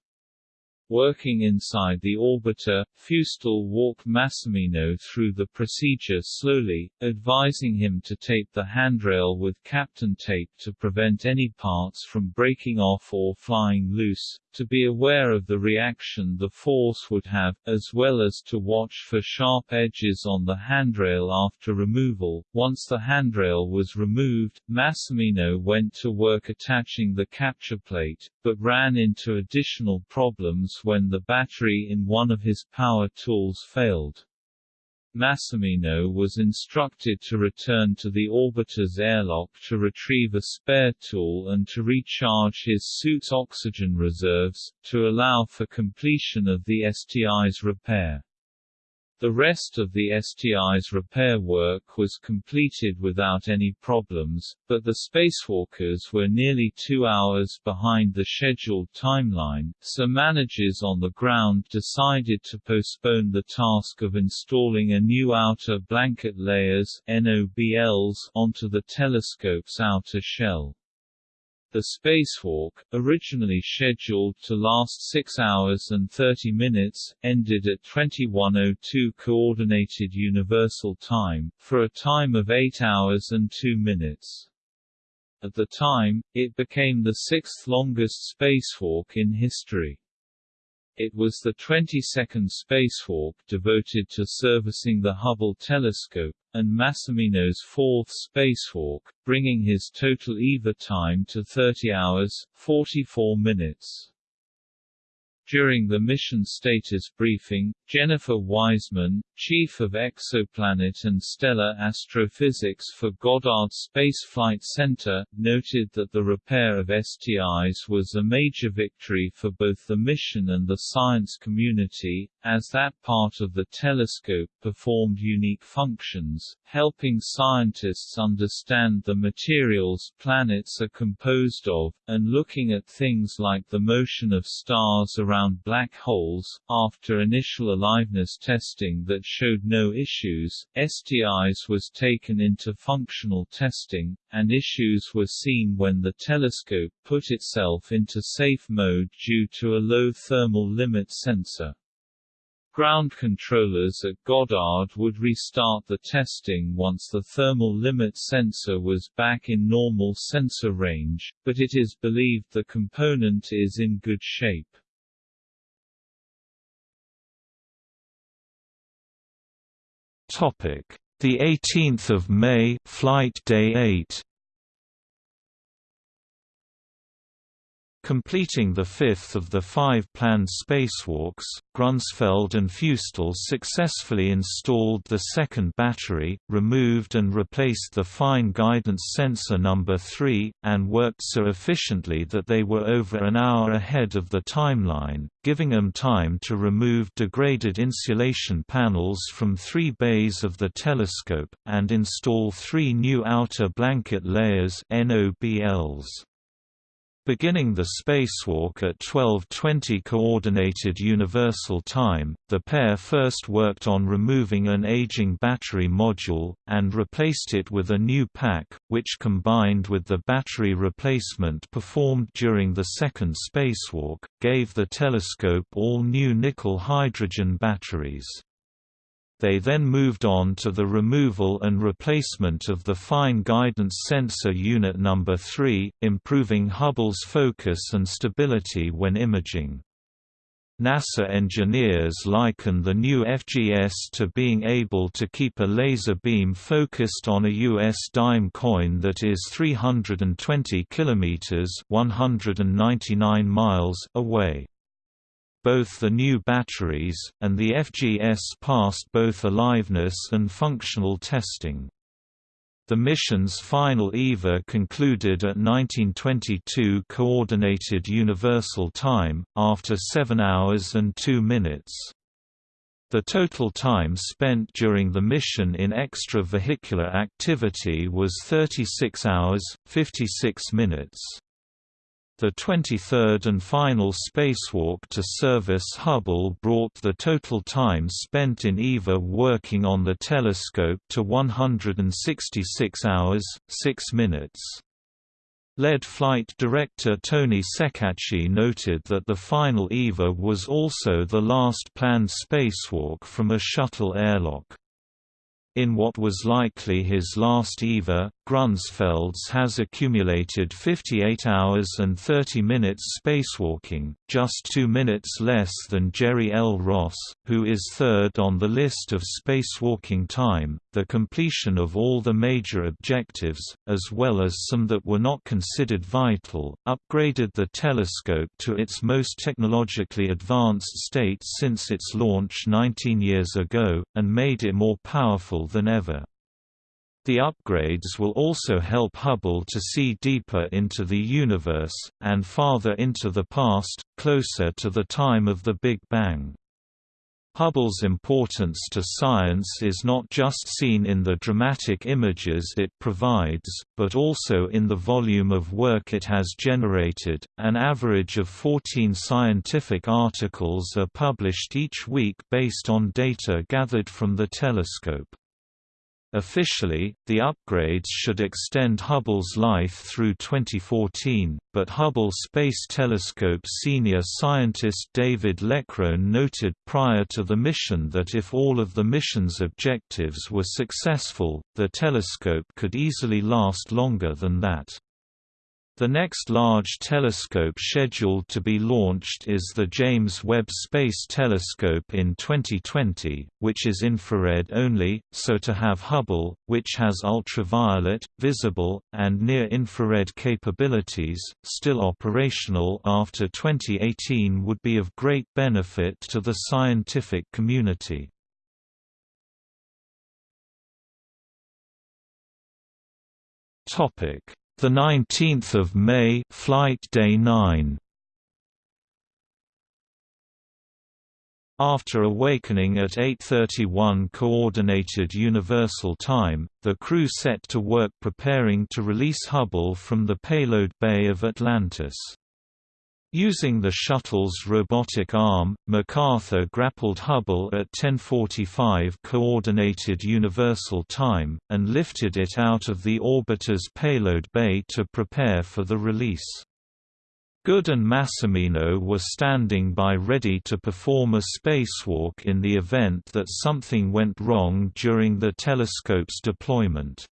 Working inside the orbiter, Feustel walked Massimino through the procedure slowly, advising him to tape the handrail with Kapton tape to prevent any parts from breaking off or flying loose, to be aware of the reaction the force would have, as well as to watch for sharp edges on the handrail after removal. Once the handrail was removed, Massimino went to work attaching the capture plate, but ran into additional problems when the battery in one of his power tools failed. Massimino was instructed to return to the orbiter's airlock to retrieve a spare tool and to recharge his suit's oxygen reserves, to allow for completion of the STIS repair. The rest of the STIS repair work was completed without any problems, but the spacewalkers were nearly two hours behind the scheduled timeline, so managers on the ground decided to postpone the task of installing a new outer blanket layers onto the telescope's outer shell. The spacewalk, originally scheduled to last 6 hours and 30 minutes, ended at 21:02 Coordinated Universal Time, for a time of 8 hours and 2 minutes. At the time, it became the sixth longest spacewalk in history. It was the 22nd spacewalk devoted to servicing the Hubble telescope, and Massimino's fourth spacewalk, bringing his total EVA time to 30 hours, 44 minutes. During the mission status briefing, Jennifer Wiseman, chief of exoplanet and stellar astrophysics for Goddard Space Flight Center, noted that the repair of STIS was a major victory for both the mission and the science community, as that part of the telescope performed unique functions, helping scientists understand the materials planets are composed of, and looking at things like the motion of stars around black holes. After initial aliveness testing that showed no issues, STIS was taken into functional testing, and issues were seen when the telescope put itself into safe mode due to a low thermal limit sensor. Ground controllers at Goddard would restart the testing once the thermal limit sensor was back in normal sensor range, but it is believed the component is in good shape. Topic: The 18th of May, flight day 8. Completing the fifth of the five planned spacewalks, Grunsfeld and Feustel successfully installed the second battery, removed and replaced the fine guidance sensor number 3, and worked so efficiently that they were over an hour ahead of the timeline, giving them time to remove degraded insulation panels from three bays of the telescope, and install three new outer blanket layers NOBLs. Beginning the spacewalk at 12:20 coordinated universal time, the pair first worked on removing an aging battery module and replaced it with a new pack, which combined with the battery replacement performed during the second spacewalk, gave the telescope all new nickel hydrogen batteries. They then moved on to the removal and replacement of the Fine Guidance Sensor Unit number 3, improving Hubble's focus and stability when imaging. NASA engineers liken the new FGS to being able to keep a laser beam focused on a US dime coin that is 320 kilometers (199 miles) away both the new batteries, and the FGS passed both aliveness and functional testing. The mission's final EVA concluded at 1922 Coordinated Universal Time, after 7 hours and 2 minutes. The total time spent during the mission in extravehicular activity was 36 hours, 56 minutes. The 23rd and final spacewalk to service Hubble brought the total time spent in EVA working on the telescope to 166 hours, 6 minutes. Lead flight director Tony Ceccacci noted that the final EVA was also the last planned spacewalk from a shuttle airlock. In what was likely his last EVA, Grunsfelds has accumulated 58 hours and 30 minutes spacewalking, just two minutes less than Jerry L. Ross, who is third on the list of spacewalking time. The completion of all the major objectives, as well as some that were not considered vital, upgraded the telescope to its most technologically advanced state since its launch 19 years ago, and made it more powerful than ever. The upgrades will also help Hubble to see deeper into the universe, and farther into the past, closer to the time of the Big Bang. Hubble's importance to science is not just seen in the dramatic images it provides, but also in the volume of work it has generated. An average of 14 scientific articles are published each week based on data gathered from the telescope. Officially, the upgrades should extend Hubble's life through 2014, but Hubble Space Telescope senior scientist David Leckrone noted prior to the mission that if all of the mission's objectives were successful, the telescope could easily last longer than that. The next large telescope scheduled to be launched is the James Webb Space Telescope in 2020, which is infrared only, so to have Hubble, which has ultraviolet, visible, and near-infrared capabilities, still operational after 2018 would be of great benefit to the scientific community. Topic the 19th of May, flight day 9. After awakening at 8:31 coordinated universal time, the crew set to work preparing to release Hubble from the payload bay of Atlantis. Using the shuttle's robotic arm, MacArthur grappled Hubble at 1045 Coordinated Universal Time, and lifted it out of the orbiter's payload bay to prepare for the release. Good and Massimino were standing by ready to perform a spacewalk in the event that something went wrong during the telescope's deployment.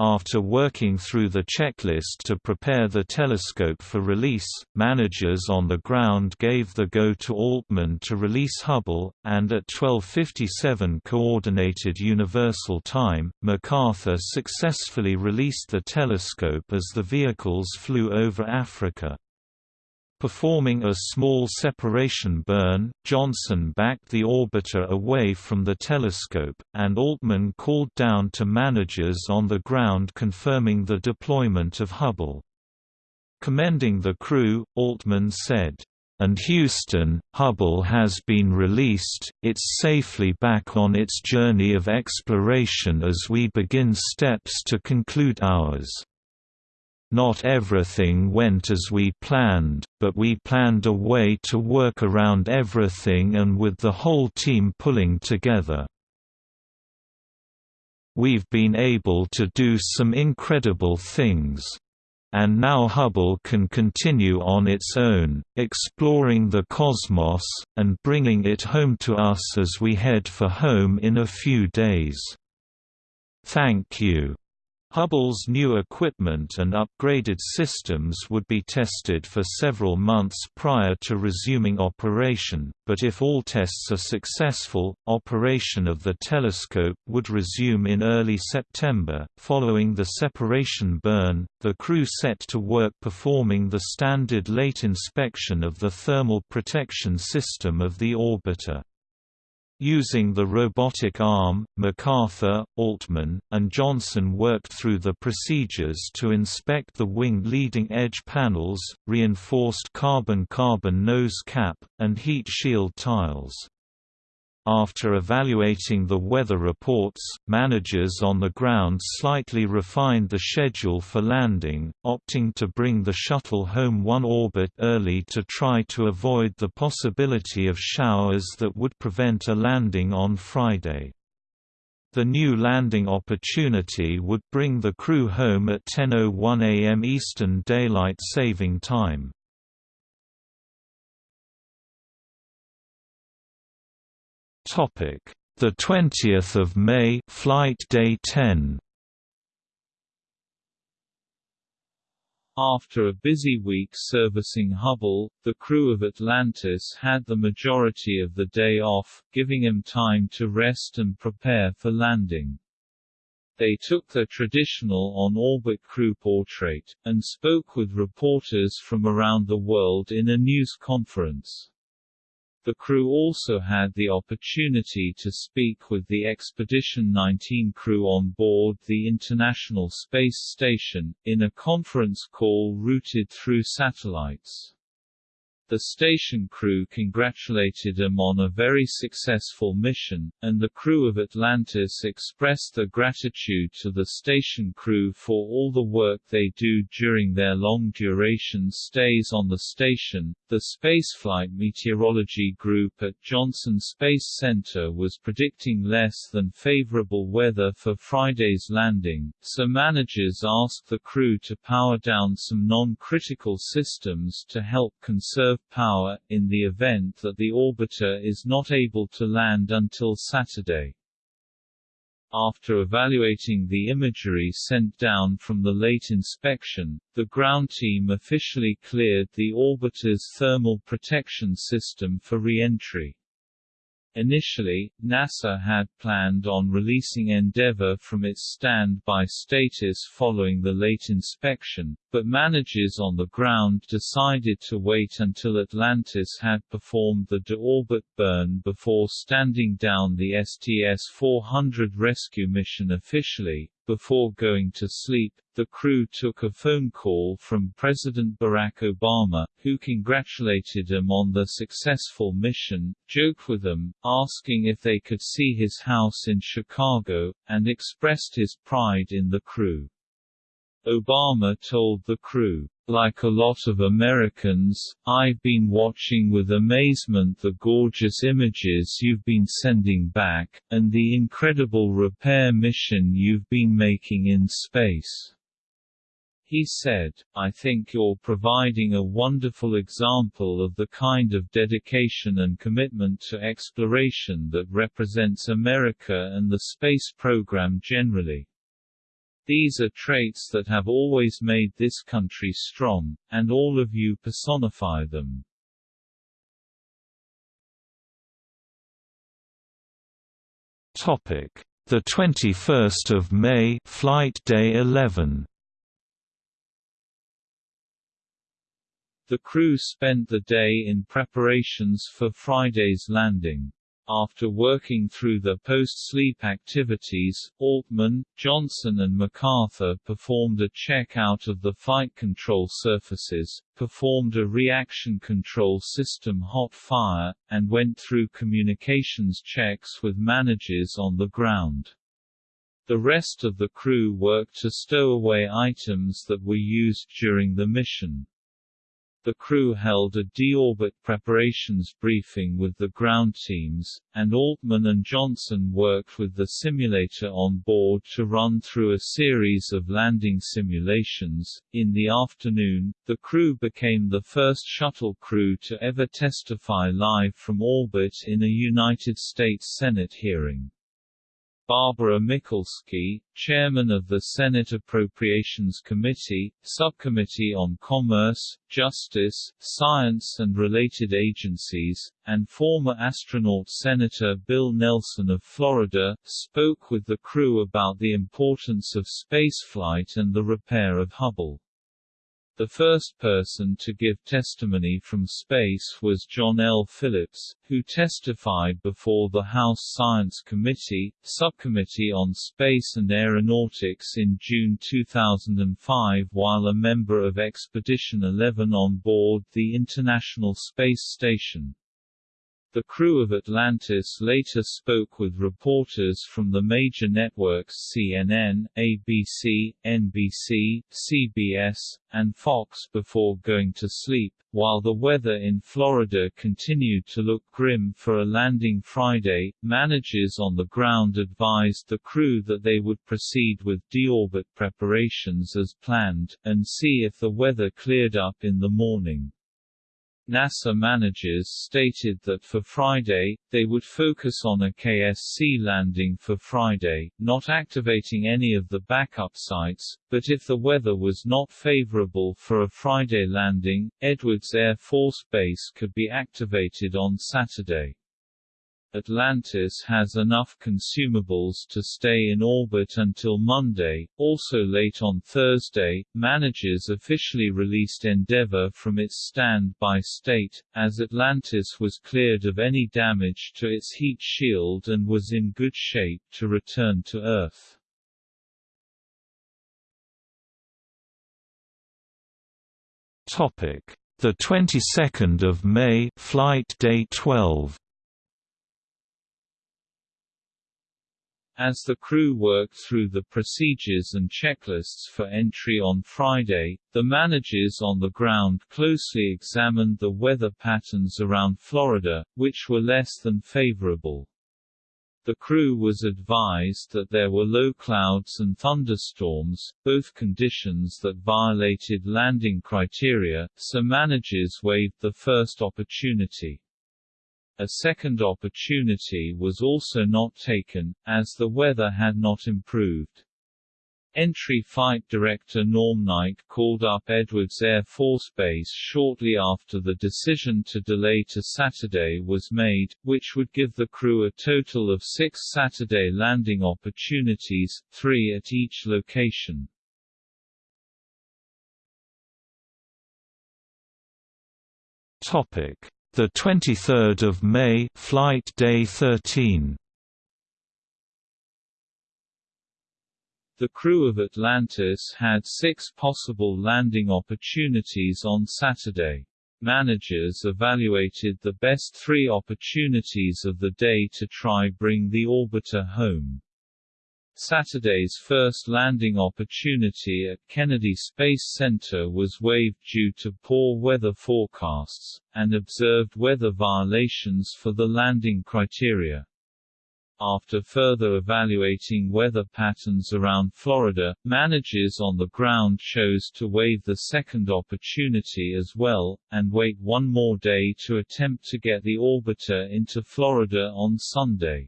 After working through the checklist to prepare the telescope for release, managers on the ground gave the go to Altman to release Hubble, and at 1257 Coordinated Universal Time, MacArthur successfully released the telescope as the vehicles flew over Africa. Performing a small separation burn, Johnson backed the orbiter away from the telescope, and Altman called down to managers on the ground confirming the deployment of Hubble. Commending the crew, Altman said, "...and Houston, Hubble has been released, it's safely back on its journey of exploration as we begin steps to conclude ours." Not everything went as we planned, but we planned a way to work around everything and with the whole team pulling together. We've been able to do some incredible things. And now Hubble can continue on its own, exploring the cosmos, and bringing it home to us as we head for home in a few days. Thank you. Hubble's new equipment and upgraded systems would be tested for several months prior to resuming operation, but if all tests are successful, operation of the telescope would resume in early September. Following the separation burn, the crew set to work performing the standard late inspection of the thermal protection system of the orbiter. Using the robotic arm, MacArthur, Altman, and Johnson worked through the procedures to inspect the wing leading edge panels, reinforced carbon-carbon nose cap, and heat shield tiles. After evaluating the weather reports, managers on the ground slightly refined the schedule for landing, opting to bring the shuttle home one orbit early to try to avoid the possibility of showers that would prevent a landing on Friday. The new landing opportunity would bring the crew home at 10.01 am Eastern Daylight Saving Time. Topic: The 20th of May, flight day 10. After a busy week servicing Hubble, the crew of Atlantis had the majority of the day off, giving them time to rest and prepare for landing. They took their traditional on-orbit crew portrait, and spoke with reporters from around the world in a news conference. The crew also had the opportunity to speak with the Expedition 19 crew on board the International Space Station, in a conference call routed through satellites. The station crew congratulated them on a very successful mission, and the crew of Atlantis expressed their gratitude to the station crew for all the work they do during their long-duration stays on the station. The Spaceflight Meteorology Group at Johnson Space Center was predicting less than favorable weather for Friday's landing, so managers asked the crew to power down some non-critical systems to help conserve power, in the event that the orbiter is not able to land until Saturday. After evaluating the imagery sent down from the late inspection, the ground team officially cleared the orbiter's thermal protection system for re-entry. Initially, NASA had planned on releasing Endeavour from its standby status following the late inspection, but managers on the ground decided to wait until Atlantis had performed the de-orbit burn before standing down the STS-400 rescue mission officially. Before going to sleep, the crew took a phone call from President Barack Obama, who congratulated them on the successful mission, joked with them, asking if they could see his house in Chicago, and expressed his pride in the crew. Obama told the crew, like a lot of Americans, I've been watching with amazement the gorgeous images you've been sending back, and the incredible repair mission you've been making in space. He said, I think you're providing a wonderful example of the kind of dedication and commitment to exploration that represents America and the space program generally. These are traits that have always made this country strong, and all of you personify them. Topic: The 21st of May, flight day 11. The crew spent the day in preparations for Friday's landing. After working through the post-sleep activities, Altman, Johnson and MacArthur performed a check-out of the flight control surfaces, performed a reaction control system hot fire, and went through communications checks with managers on the ground. The rest of the crew worked to stow away items that were used during the mission. The crew held a deorbit preparations briefing with the ground teams, and Altman and Johnson worked with the simulator on board to run through a series of landing simulations. In the afternoon, the crew became the first shuttle crew to ever testify live from orbit in a United States Senate hearing. Barbara Mikulski, chairman of the Senate Appropriations Committee, Subcommittee on Commerce, Justice, Science and Related Agencies, and former astronaut Senator Bill Nelson of Florida, spoke with the crew about the importance of spaceflight and the repair of Hubble. The first person to give testimony from space was John L. Phillips, who testified before the House Science Committee, Subcommittee on Space and Aeronautics in June 2005 while a member of Expedition 11 on board the International Space Station. The crew of Atlantis later spoke with reporters from the major networks CNN, ABC, NBC, CBS, and Fox before going to sleep, while the weather in Florida continued to look grim for a landing Friday. Managers on the ground advised the crew that they would proceed with deorbit preparations as planned, and see if the weather cleared up in the morning. NASA managers stated that for Friday, they would focus on a KSC landing for Friday, not activating any of the backup sites, but if the weather was not favorable for a Friday landing, Edwards Air Force Base could be activated on Saturday. Atlantis has enough consumables to stay in orbit until Monday. Also late on Thursday, managers officially released Endeavour from its standby state, as Atlantis was cleared of any damage to its heat shield and was in good shape to return to Earth. Topic: The 22nd of May, flight day 12. As the crew worked through the procedures and checklists for entry on Friday, the managers on the ground closely examined the weather patterns around Florida, which were less than favorable. The crew was advised that there were low clouds and thunderstorms, both conditions that violated landing criteria, so managers waived the first opportunity. A second opportunity was also not taken, as the weather had not improved. Entry Flight Director Norm Knight called up Edwards Air Force Base shortly after the decision to delay to Saturday was made, which would give the crew a total of six Saturday landing opportunities, three at each location. Topic: the 23rd of May, flight day 13. The crew of Atlantis had six possible landing opportunities on Saturday. Managers evaluated the best three opportunities of the day to try bring the orbiter home. Saturday's first landing opportunity at Kennedy Space Center was waived due to poor weather forecasts, and observed weather violations for the landing criteria. After further evaluating weather patterns around Florida, managers on the ground chose to waive the second opportunity as well, and wait one more day to attempt to get the orbiter into Florida on Sunday.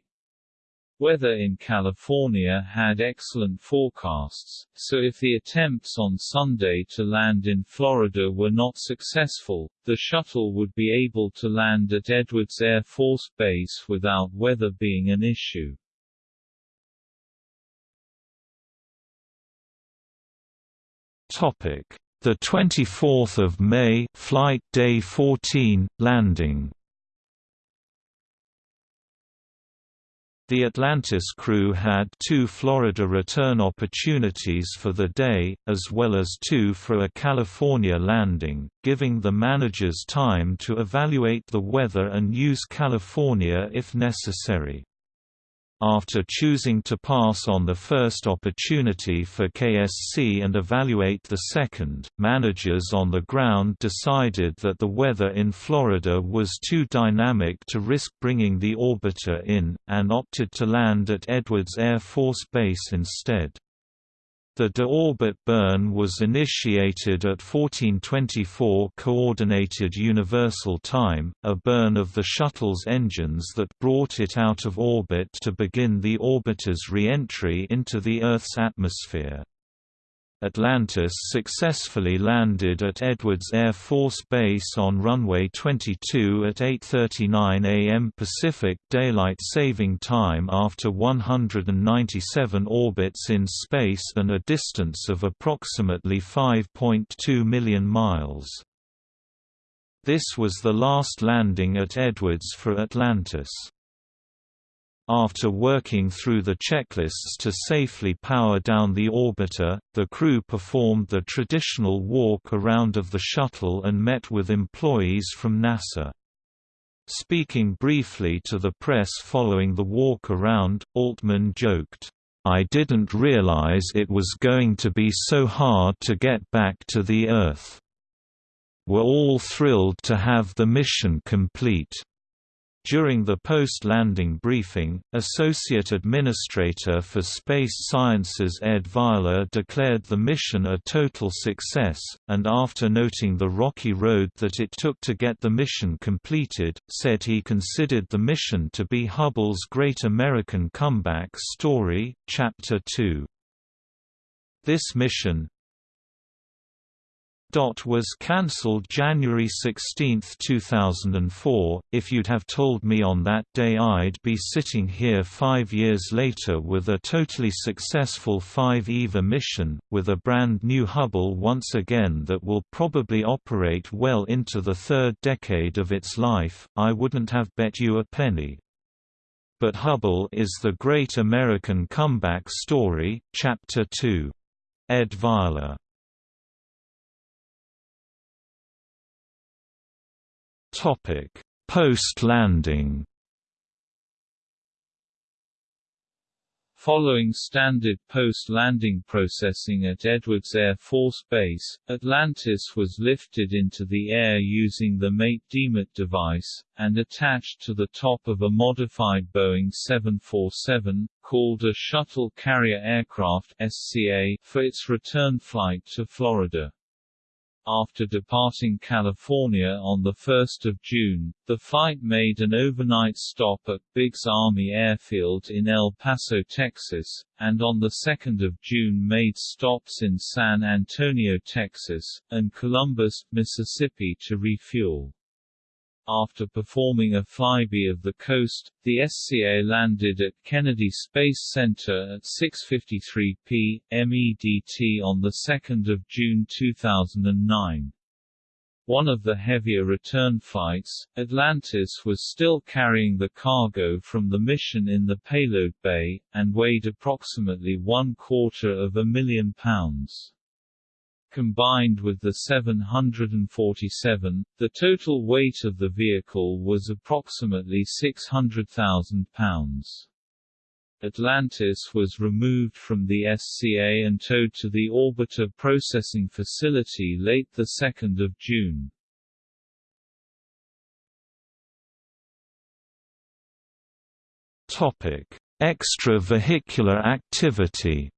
Weather in California had excellent forecasts, so if the attempts on Sunday to land in Florida were not successful, the shuttle would be able to land at Edwards Air Force Base without weather being an issue. Topic: The 24th of May, flight day 14, landing. The Atlantis crew had two Florida return opportunities for the day, as well as two for a California landing, giving the managers time to evaluate the weather and use California if necessary. After choosing to pass on the first opportunity for KSC and evaluate the second, managers on the ground decided that the weather in Florida was too dynamic to risk bringing the orbiter in, and opted to land at Edwards Air Force Base instead. The deorbit burn was initiated at 1424 Coordinated Universal Time, a burn of the shuttle's engines that brought it out of orbit to begin the orbiter's re-entry into the Earth's atmosphere. Atlantis successfully landed at Edwards Air Force Base on runway 22 at 8.39 am Pacific Daylight Saving Time after 197 orbits in space and a distance of approximately 5.2 million miles. This was the last landing at Edwards for Atlantis. After working through the checklists to safely power down the orbiter, the crew performed the traditional walk around of the shuttle and met with employees from NASA. Speaking briefly to the press following the walk around, Altman joked, "I didn't realize it was going to be so hard to get back to the Earth. We're all thrilled to have the mission complete." During the post-landing briefing, Associate Administrator for Space Sciences Ed Weiler declared the mission a total success, and after noting the rocky road that it took to get the mission completed, said he considered the mission to be Hubble's Great American Comeback Story, Chapter 2. This mission, was cancelled January 16, 2004. If you'd have told me on that day I'd be sitting here five years later with a totally successful 5 EVA mission, with a brand new Hubble once again that will probably operate well into the third decade of its life, I wouldn't have bet you a penny. But Hubble is the great American comeback story, Chapter 2. Ed Weiler Topic: Post-landing. Following standard post-landing processing at Edwards Air Force Base, Atlantis was lifted into the air using the Mate-Demate device, and attached to the top of a modified Boeing 747, called a Shuttle Carrier Aircraft SCA, for its return flight to Florida. After departing California on 1 June, the flight made an overnight stop at Biggs Army Airfield in El Paso, Texas, and on 2 June made stops in San Antonio, Texas, and Columbus, Mississippi to refuel. After performing a flyby of the coast, the SCA landed at Kennedy Space Center at 6.53 p.m. MEDT on 2 June 2009. One of the heavier return flights, Atlantis was still carrying the cargo from the mission in the payload bay, and weighed approximately one quarter of a million pounds. Combined with the 747, the total weight of the vehicle was approximately 600,000 pounds. Atlantis was removed from the SCA and towed to the Orbiter Processing Facility late 2 June. Extravehicular activity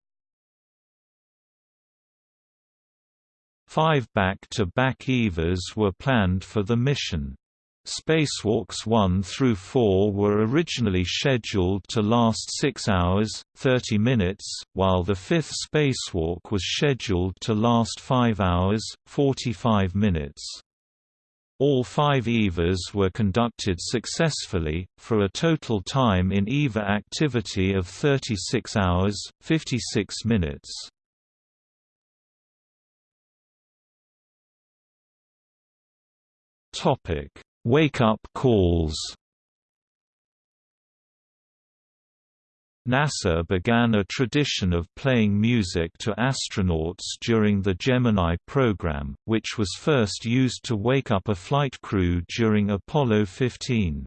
Five back-to-back -back EVAs were planned for the mission. Spacewalks 1 through 4 were originally scheduled to last 6 hours, 30 minutes, while the fifth spacewalk was scheduled to last 5 hours, 45 minutes. All five EVAs were conducted successfully, for a total time in EVA activity of 36 hours, 56 minutes. Topic: Wake-up calls. NASA began a tradition of playing music to astronauts during the Gemini program, which was first used to wake up a flight crew during Apollo 15.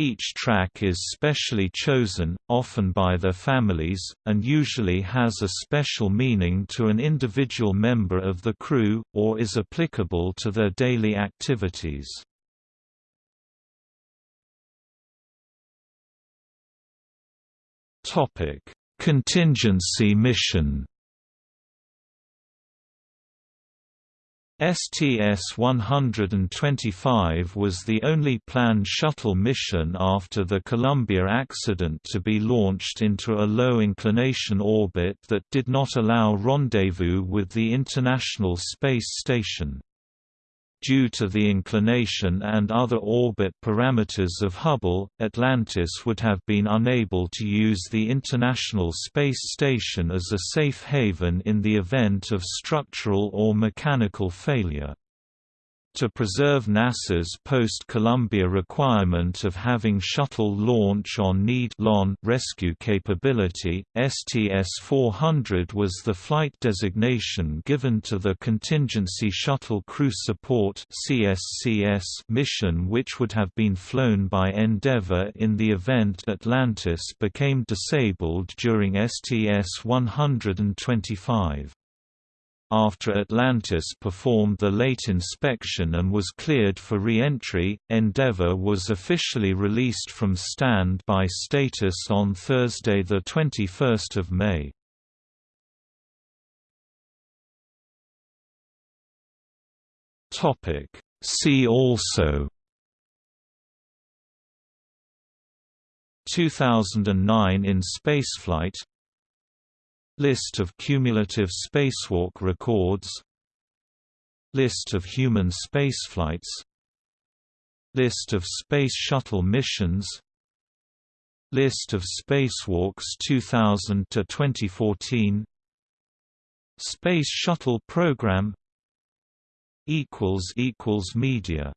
Each track is specially chosen, often by their families, and usually has a special meaning to an individual member of the crew, or is applicable to their daily activities. Contingency mission STS-125 was the only planned shuttle mission after the Columbia accident to be launched into a low-inclination orbit that did not allow rendezvous with the International Space Station. Due to the inclination and other orbit parameters of Hubble, Atlantis would have been unable to use the International Space Station as a safe haven in the event of structural or mechanical failure. To preserve NASA's post-Columbia requirement of having shuttle launch on need rescue capability, STS-400 was the flight designation given to the Contingency Shuttle Crew Support mission which would have been flown by Endeavour in the event Atlantis became disabled during STS-125. After Atlantis performed the late inspection and was cleared for re-entry, Endeavour was officially released from stand-by status on Thursday 21 May. See also 2009 in spaceflight List of cumulative spacewalk records. List of human spaceflights. List of Space Shuttle missions. List of spacewalks 2000 to 2014 Space Shuttle Program. Equals equals media